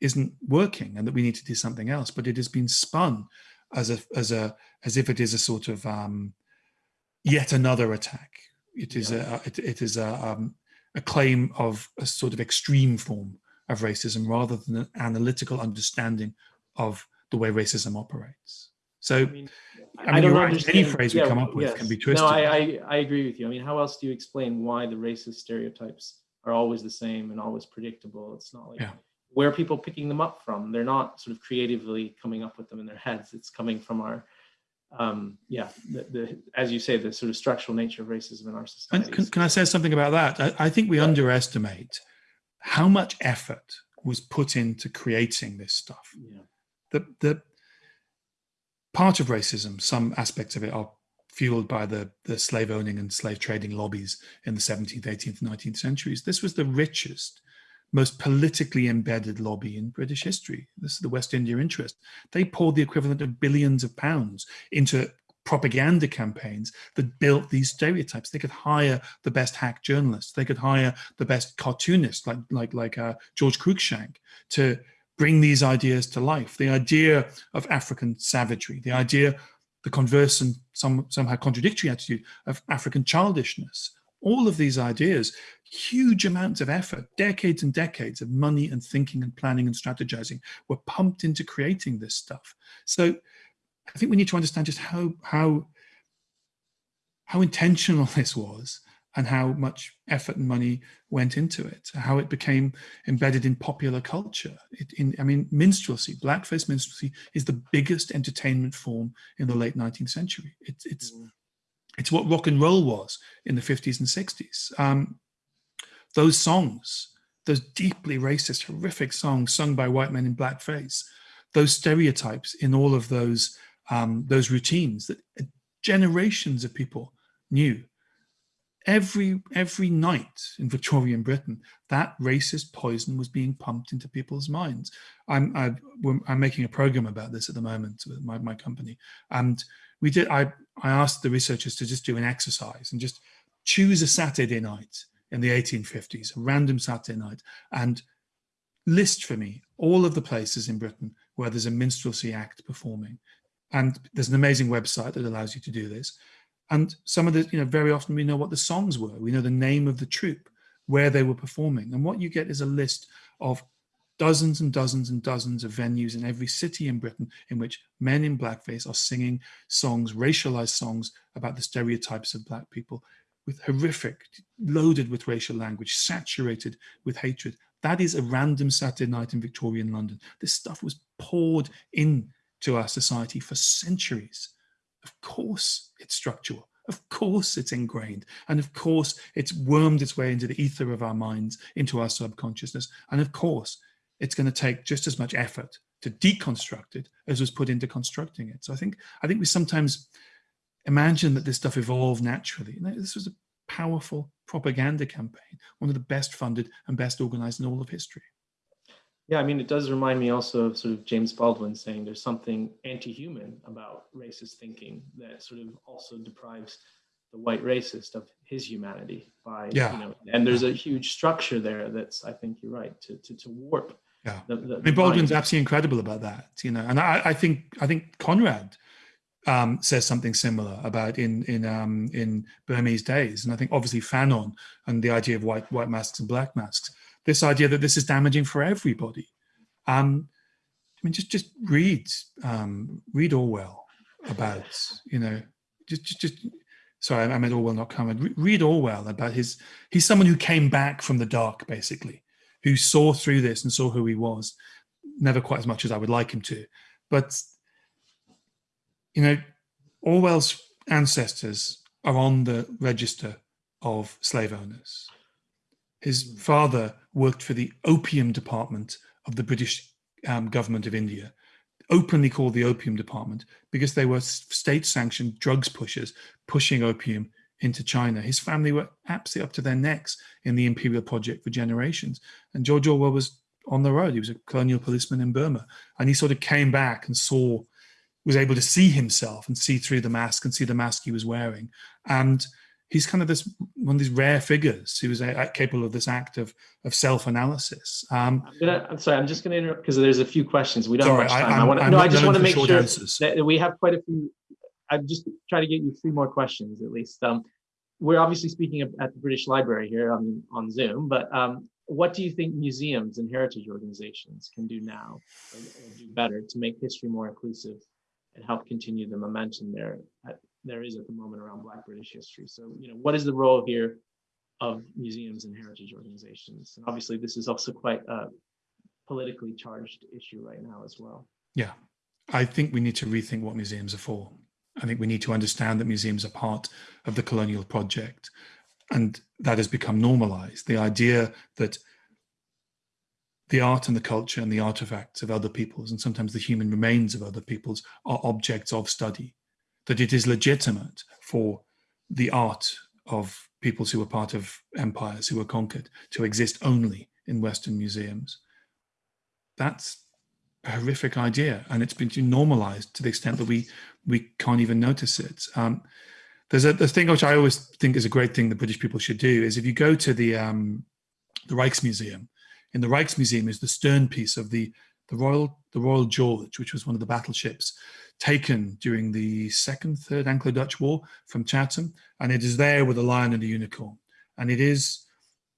isn't working, and that we need to do something else. But it has been spun as a as a as if it is a sort of um, yet another attack. It is yeah. a it, it is a um, a claim of a sort of extreme form of racism rather than an analytical understanding of the way racism operates. So, I, mean, I, mean, I right. Any phrase yeah, we come up with yes. can be twisted. No, I, I, I agree with you. I mean, how else do you explain why the racist stereotypes are always the same and always predictable? It's not like yeah. where are people picking them up from? They're not sort of creatively coming up with them in their heads. It's coming from our um, yeah, the, the, as you say, the sort of structural nature of racism in our society. Can, can, I say something about that? I, I think we yeah. underestimate how much effort was put into creating this stuff. Yeah. The, the part of racism, some aspects of it are fueled by the, the slave owning and slave trading lobbies in the 17th, 18th, 19th centuries. This was the richest most politically embedded lobby in British history. This is the West India interest. They poured the equivalent of billions of pounds into propaganda campaigns that built these stereotypes. They could hire the best hack journalists. They could hire the best cartoonists like, like, like uh, George Cruikshank to bring these ideas to life. The idea of African savagery, the idea, the converse and some, somehow contradictory attitude of African childishness, all of these ideas, huge amounts of effort, decades and decades of money and thinking and planning and strategizing were pumped into creating this stuff. So I think we need to understand just how, how, how intentional [LAUGHS] this was and how much effort and money went into it, how it became embedded in popular culture. It, in, I mean, minstrelsy, blackface minstrelsy is the biggest entertainment form in the late 19th century. It, it's, mm. It's what rock and roll was in the 50s and 60s. Um, those songs, those deeply racist, horrific songs sung by white men in blackface, those stereotypes in all of those, um, those routines that generations of people knew. Every, every night in Victorian Britain, that racist poison was being pumped into people's minds. I'm, I, am making a program about this at the moment with my, my company. And we did, I, I asked the researchers to just do an exercise and just choose a Saturday night in the 1850s, a random Saturday night, and list for me all of the places in Britain where there's a minstrelsy act performing. And there's an amazing website that allows you to do this. And some of the, you know, very often we know what the songs were. We know the name of the troupe, where they were performing. And what you get is a list of dozens and dozens and dozens of venues in every city in Britain in which men in blackface are singing songs, racialized songs about the stereotypes of black people with horrific, loaded with racial language, saturated with hatred. That is a random Saturday night in Victorian London. This stuff was poured into our society for centuries. Of course it's structural. Of course it's ingrained. And of course it's wormed its way into the ether of our minds, into our subconsciousness. And of course it's going to take just as much effort to deconstruct it as was put into constructing it. So I think I think we sometimes imagine that this stuff evolved naturally. this was a powerful propaganda campaign, one of the best funded and best organized in all of history. Yeah, I mean, it does remind me also of sort of James Baldwin saying there's something anti-human about racist thinking that sort of also deprives the white racist of his humanity by, yeah. you know, and there's a huge structure there that's, I think you're right, to, to, to warp yeah, the, the, I mean, Baldwin's mind. absolutely incredible about that, you know, and I, I think I think Conrad um, says something similar about in in um, in Burmese days, and I think obviously Fanon and the idea of white white masks and black masks, this idea that this is damaging for everybody. Um, I mean, just just read um, read Orwell, about, you know, just, just, just sorry, I meant Orwell, not Cameron. Read Orwell about his, he's someone who came back from the dark, basically, who saw through this and saw who he was. Never quite as much as I would like him to. But, you know, Orwell's ancestors are on the register of slave owners. His hmm. father worked for the opium department of the British um, government of India, openly called the opium department because they were state sanctioned drugs pushers pushing opium into China. His family were absolutely up to their necks in the imperial project for generations. And George Orwell was on the road. He was a colonial policeman in Burma. And he sort of came back and saw, was able to see himself and see through the mask and see the mask he was wearing. And he's kind of this one of these rare figures who is capable of this act of of self-analysis. Um, I'm, I'm sorry, I'm just going to interrupt because there's a few questions. We don't sorry, have much time. I, I want to, no, I just want to make sure answers. that we have quite a few. I'm just trying to get you three more questions at least. Um, we're obviously speaking at the British Library here on, on Zoom, but um, what do you think museums and heritage organizations can do now or, or do better to make history more inclusive and help continue the momentum there at, there is at the moment around Black British history. So, you know, what is the role here of museums and heritage organizations? And obviously, this is also quite a politically charged issue right now as well. Yeah, I think we need to rethink what museums are for. I think we need to understand that museums are part of the colonial project and that has become normalized. The idea that the art and the culture and the artifacts of other peoples and sometimes the human remains of other peoples are objects of study that it is legitimate for the art of peoples who were part of empires who were conquered to exist only in Western museums. That's a horrific idea, and it's been normalized to the extent that we we can't even notice it. Um, there's a the thing which I always think is a great thing that British people should do is if you go to the um, the Rijksmuseum, in the Rijksmuseum is the stern piece of the the Royal the Royal George, which was one of the battleships taken during the second, third Anglo-Dutch War from Chatham, and it is there with a lion and a unicorn. And it is,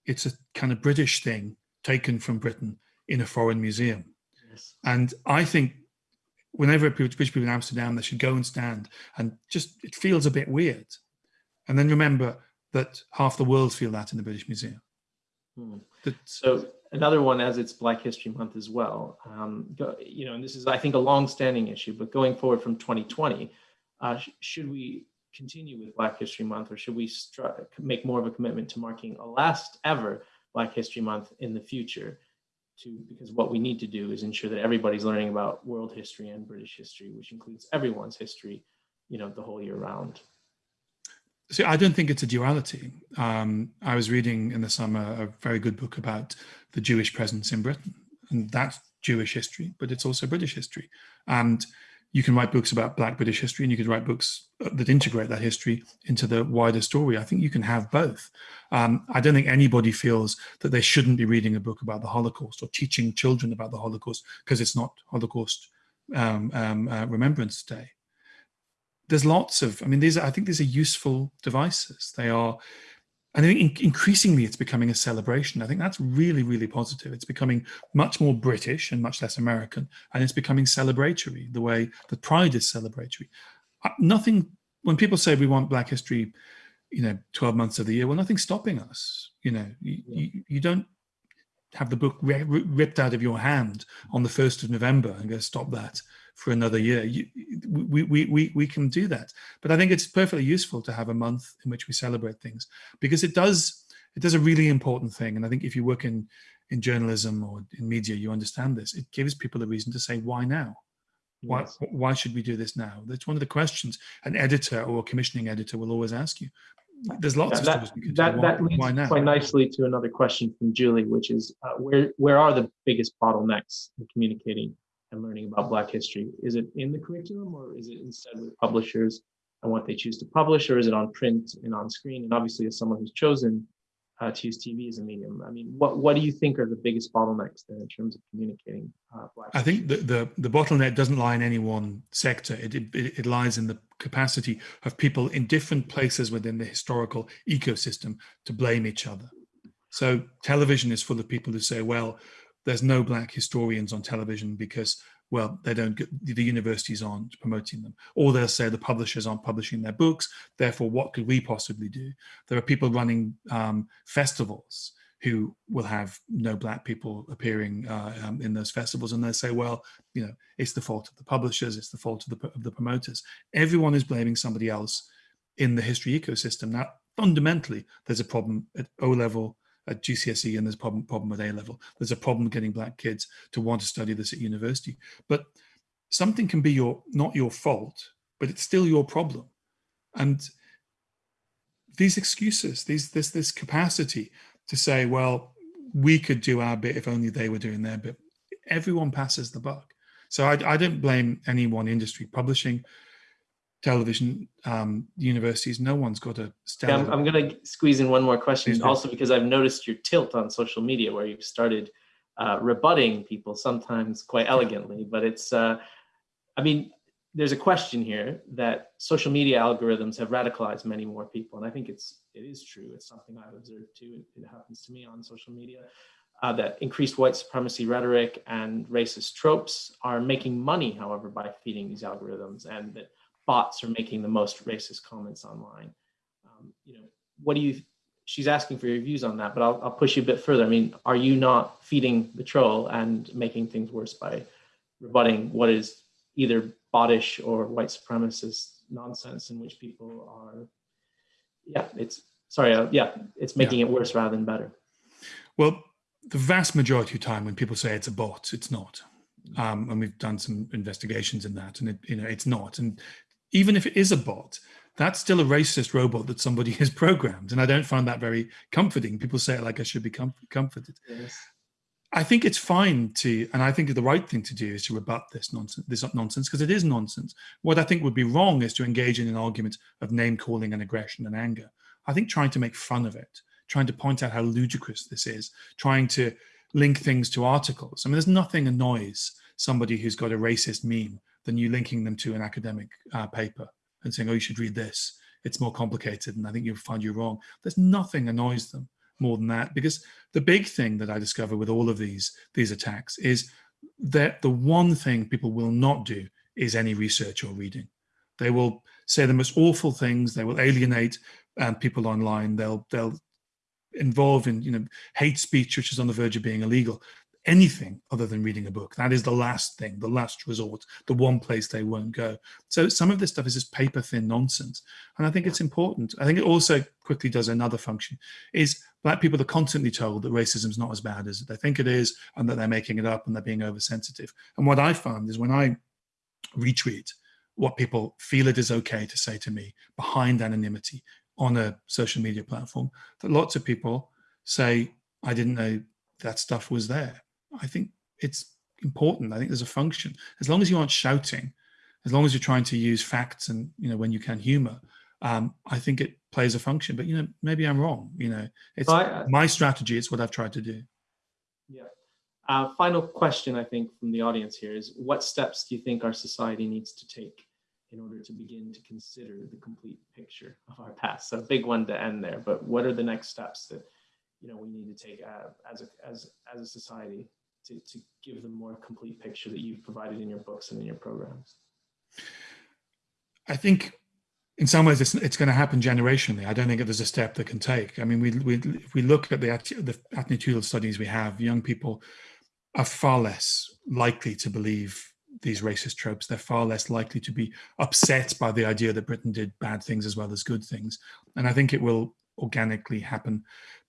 it's a kind of British thing taken from Britain in a foreign museum. Yes. And I think whenever British people in Amsterdam, they should go and stand and just, it feels a bit weird. And then remember that half the world feel that in the British Museum. Hmm. so another one as it's Black History Month as well. Um, go, you know, and this is, I think, a long-standing issue, but going forward from 2020, uh, sh should we continue with Black History Month or should we make more of a commitment to marking a last ever Black History Month in the future? To, because what we need to do is ensure that everybody's learning about world history and British history, which includes everyone's history, you know, the whole year round. See, I don't think it's a duality. Um, I was reading in the summer a very good book about the Jewish presence in Britain, and that's Jewish history, but it's also British history. And you can write books about Black British history, and you can write books uh, that integrate that history into the wider story. I think you can have both. Um, I don't think anybody feels that they shouldn't be reading a book about the Holocaust or teaching children about the Holocaust because it's not Holocaust um, um, uh, Remembrance Day there's lots of, I mean, these are, I think these are useful devices. They are, and I think increasingly it's becoming a celebration. I think that's really, really positive. It's becoming much more British and much less American, and it's becoming celebratory the way that Pride is celebratory. Uh, nothing, when people say we want Black History, you know, 12 months of the year, well, nothing's stopping us. You know, you, yeah. you, you don't have the book ripped out of your hand on the 1st of November and go, stop that for another year. You, we, we, we, we can do that. But I think it's perfectly useful to have a month in which we celebrate things because it does, it does a really important thing. And I think if you work in, in journalism or in media, you understand this. It gives people a reason to say, why now? Why, yes. why should we do this now? That's one of the questions an editor or a commissioning editor will always ask you. There's lots yeah, of that, that, why, that leads quite nicely to another question from Julie, which is uh, where where are the biggest bottlenecks in communicating and learning about Black history? Is it in the curriculum or is it instead with publishers and what they choose to publish, or is it on print and on screen? And obviously, as someone who's chosen uh, to use TV as a medium, I mean, what what do you think are the biggest bottlenecks there in terms of communicating uh, Black? I think the, the, the bottleneck doesn't lie in any one sector. It, it it lies in the capacity of people in different places within the historical ecosystem to blame each other. So television is full of people who say, well, there's no black historians on television because well, they don't get, the universities aren't promoting them. Or they'll say the publishers aren't publishing their books, therefore what could we possibly do? There are people running um, festivals who will have no black people appearing uh, um, in those festivals and they say, well, you know, it's the fault of the publishers, it's the fault of the, of the promoters. Everyone is blaming somebody else in the history ecosystem. Now, fundamentally, there's a problem at O level, at GCSE, and there's a problem, problem at A level. There's a problem getting black kids to want to study this at university. But something can be your not your fault, but it's still your problem. And these excuses, these this this capacity to say, well, we could do our bit if only they were doing their bit. Everyone passes the buck. So I, I don't blame any one industry. Publishing, television, um, universities, no one's got a yeah, I'm, I'm going to squeeze in one more question also because I've noticed your tilt on social media where you've started uh, rebutting people sometimes quite elegantly, but it's, uh, I mean, there's a question here that social media algorithms have radicalized many more people. And I think it's, it is true. It's something I've observed too. It, it happens to me on social media. Uh, that increased white supremacy rhetoric and racist tropes are making money, however, by feeding these algorithms and that bots are making the most racist comments online. Um, you know, what do you, she's asking for your views on that, but I'll, I'll push you a bit further. I mean, are you not feeding the troll and making things worse by rebutting what is either botish or white supremacist nonsense in which people are, yeah, it's, sorry, uh, yeah, it's making yeah. it worse rather than better. Well, the vast majority of time when people say it's a bot, it's not. Um, and we've done some investigations in that and it, you know, it's not. And even if it is a bot, that's still a racist robot that somebody [LAUGHS] has programmed. And I don't find that very comforting. People say it like I should be com comforted. Yes. I think it's fine to, and I think the right thing to do is to rebut this nonsense, this nonsense, because it is nonsense. What I think would be wrong is to engage in an argument of name calling and aggression and anger. I think trying to make fun of it, trying to point out how ludicrous this is, trying to link things to articles. I mean, there's nothing annoys somebody who's got a racist meme than you linking them to an academic uh, paper and saying, oh, you should read this. It's more complicated and I think you'll find you're wrong. There's nothing annoys them more than that because the big thing that I discover with all of these, these attacks is that the one thing people will not do is any research or reading. They will say the most awful things. They will alienate um, people online. They'll, they'll involve in you know hate speech which is on the verge of being illegal anything other than reading a book. That is the last thing, the last resort, the one place they won't go. So some of this stuff is just paper thin nonsense. And I think it's important. I think it also quickly does another function is black people are constantly told that racism is not as bad as they think it is and that they're making it up and they're being oversensitive. And what I found is when I retweet what people feel it is okay to say to me behind anonymity on a social media platform, that lots of people say, I didn't know that stuff was there. I think it's important. I think there's a function. As long as you aren't shouting, as long as you're trying to use facts and, you know, when you can humor, um, I think it plays a function. But, you know, maybe I'm wrong. You know, it's I, uh, my strategy. It's what I've tried to do. Yeah. Uh, final question, I think, from the audience here is what steps do you think our society needs to take in order to begin to consider the complete picture of our past? So a big one to end there, but what are the next steps that, you know, we need to take uh, as, a, as, as a society to, to give them more complete picture that you've provided in your books and in your programs? I think in some ways it's, it's going to happen generationally. I don't think there's a step that can take. I mean, we, we, if we look at the, the attitudinal studies we have, young people are far less likely to believe these racist tropes. They're far less likely to be upset by the idea that Britain did bad things as well as good things. And I think it will organically happen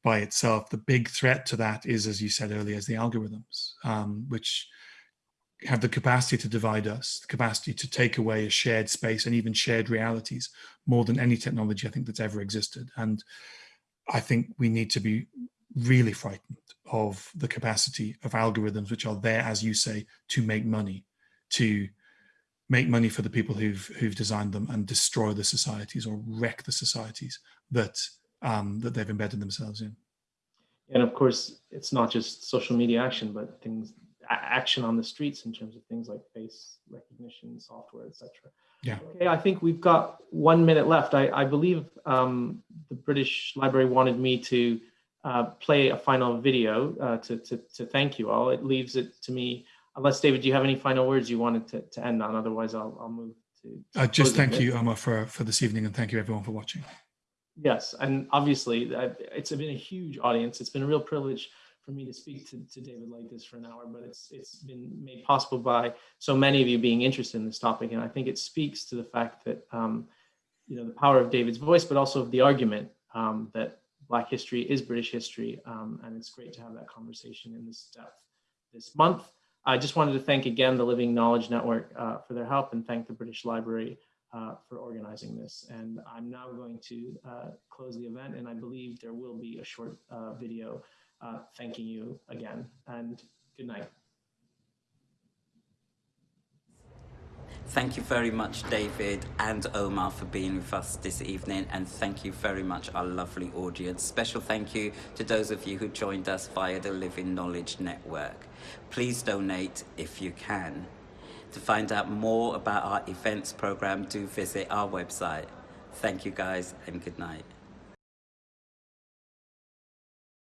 by itself. The big threat to that is, as you said earlier, is the algorithms, um, which have the capacity to divide us, the capacity to take away a shared space and even shared realities more than any technology I think that's ever existed. And I think we need to be really frightened of the capacity of algorithms, which are there, as you say, to make money, to make money for the people who've who've designed them and destroy the societies or wreck the societies that um, that they've embedded themselves in. And of course, it's not just social media action, but things action on the streets in terms of things like face recognition software, etc. Yeah. Okay, I think we've got one minute left. I, I believe um, the British Library wanted me to uh, play a final video uh, to, to, to thank you all. It leaves it to me unless David, do you have any final words you wanted to, to end on? Otherwise, I'll, I'll move to. Uh, just thank you, Omar, for, for this evening, and thank you everyone for watching. Yes, and obviously it's been a huge audience. It's been a real privilege for me to speak to, to David like this for an hour, but it's it's been made possible by so many of you being interested in this topic, and I think it speaks to the fact that um, you know the power of David's voice, but also of the argument um, that Black history is British history, um, and it's great to have that conversation in this depth this month. I just wanted to thank again the Living Knowledge Network uh, for their help and thank the British Library uh, for organizing this. And I'm now going to uh, close the event, and I believe there will be a short uh, video uh, thanking you again. And good night. Thank you very much, David and Omar, for being with us this evening. And thank you very much, our lovely audience. Special thank you to those of you who joined us via the Living Knowledge Network. Please donate if you can. To find out more about our events program, do visit our website. Thank you, guys, and good night.